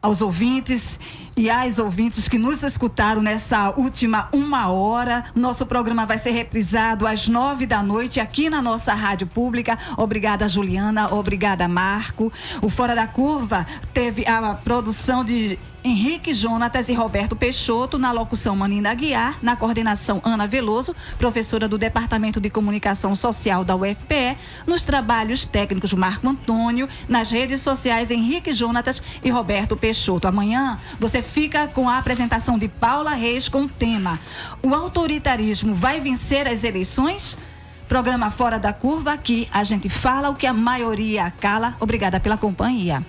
aos ouvintes e às ouvintes que nos escutaram nessa última uma hora. Nosso programa vai ser reprisado às nove da noite aqui na nossa rádio pública. Obrigada, Juliana. Obrigada, Marco. O Fora da Curva teve a produção de Henrique Jonatas e Roberto Peixoto, na locução Manina Aguiar, na coordenação Ana Veloso, professora do Departamento de Comunicação Social da UFPE, nos trabalhos técnicos Marco Antônio, nas redes sociais Henrique Jonatas e Roberto Peixoto. Amanhã você fica com a apresentação de Paula Reis com o tema O autoritarismo vai vencer as eleições? Programa Fora da Curva, aqui a gente fala o que a maioria cala. Obrigada pela companhia.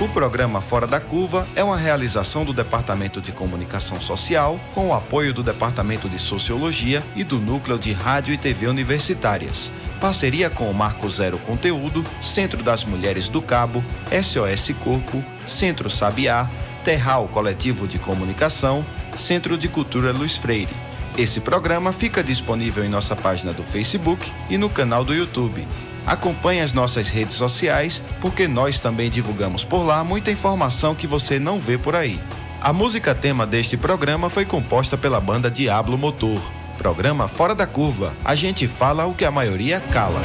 O programa Fora da Curva é uma realização do Departamento de Comunicação Social, com o apoio do Departamento de Sociologia e do Núcleo de Rádio e TV Universitárias. Parceria com o Marco Zero Conteúdo, Centro das Mulheres do Cabo, SOS Corpo, Centro Sabiá, Terral Coletivo de Comunicação, Centro de Cultura Luiz Freire. Esse programa fica disponível em nossa página do Facebook e no canal do YouTube. Acompanhe as nossas redes sociais, porque nós também divulgamos por lá muita informação que você não vê por aí. A música tema deste programa foi composta pela banda Diablo Motor. Programa Fora da Curva. A gente fala o que a maioria cala.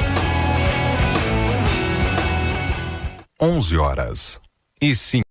11 horas e 5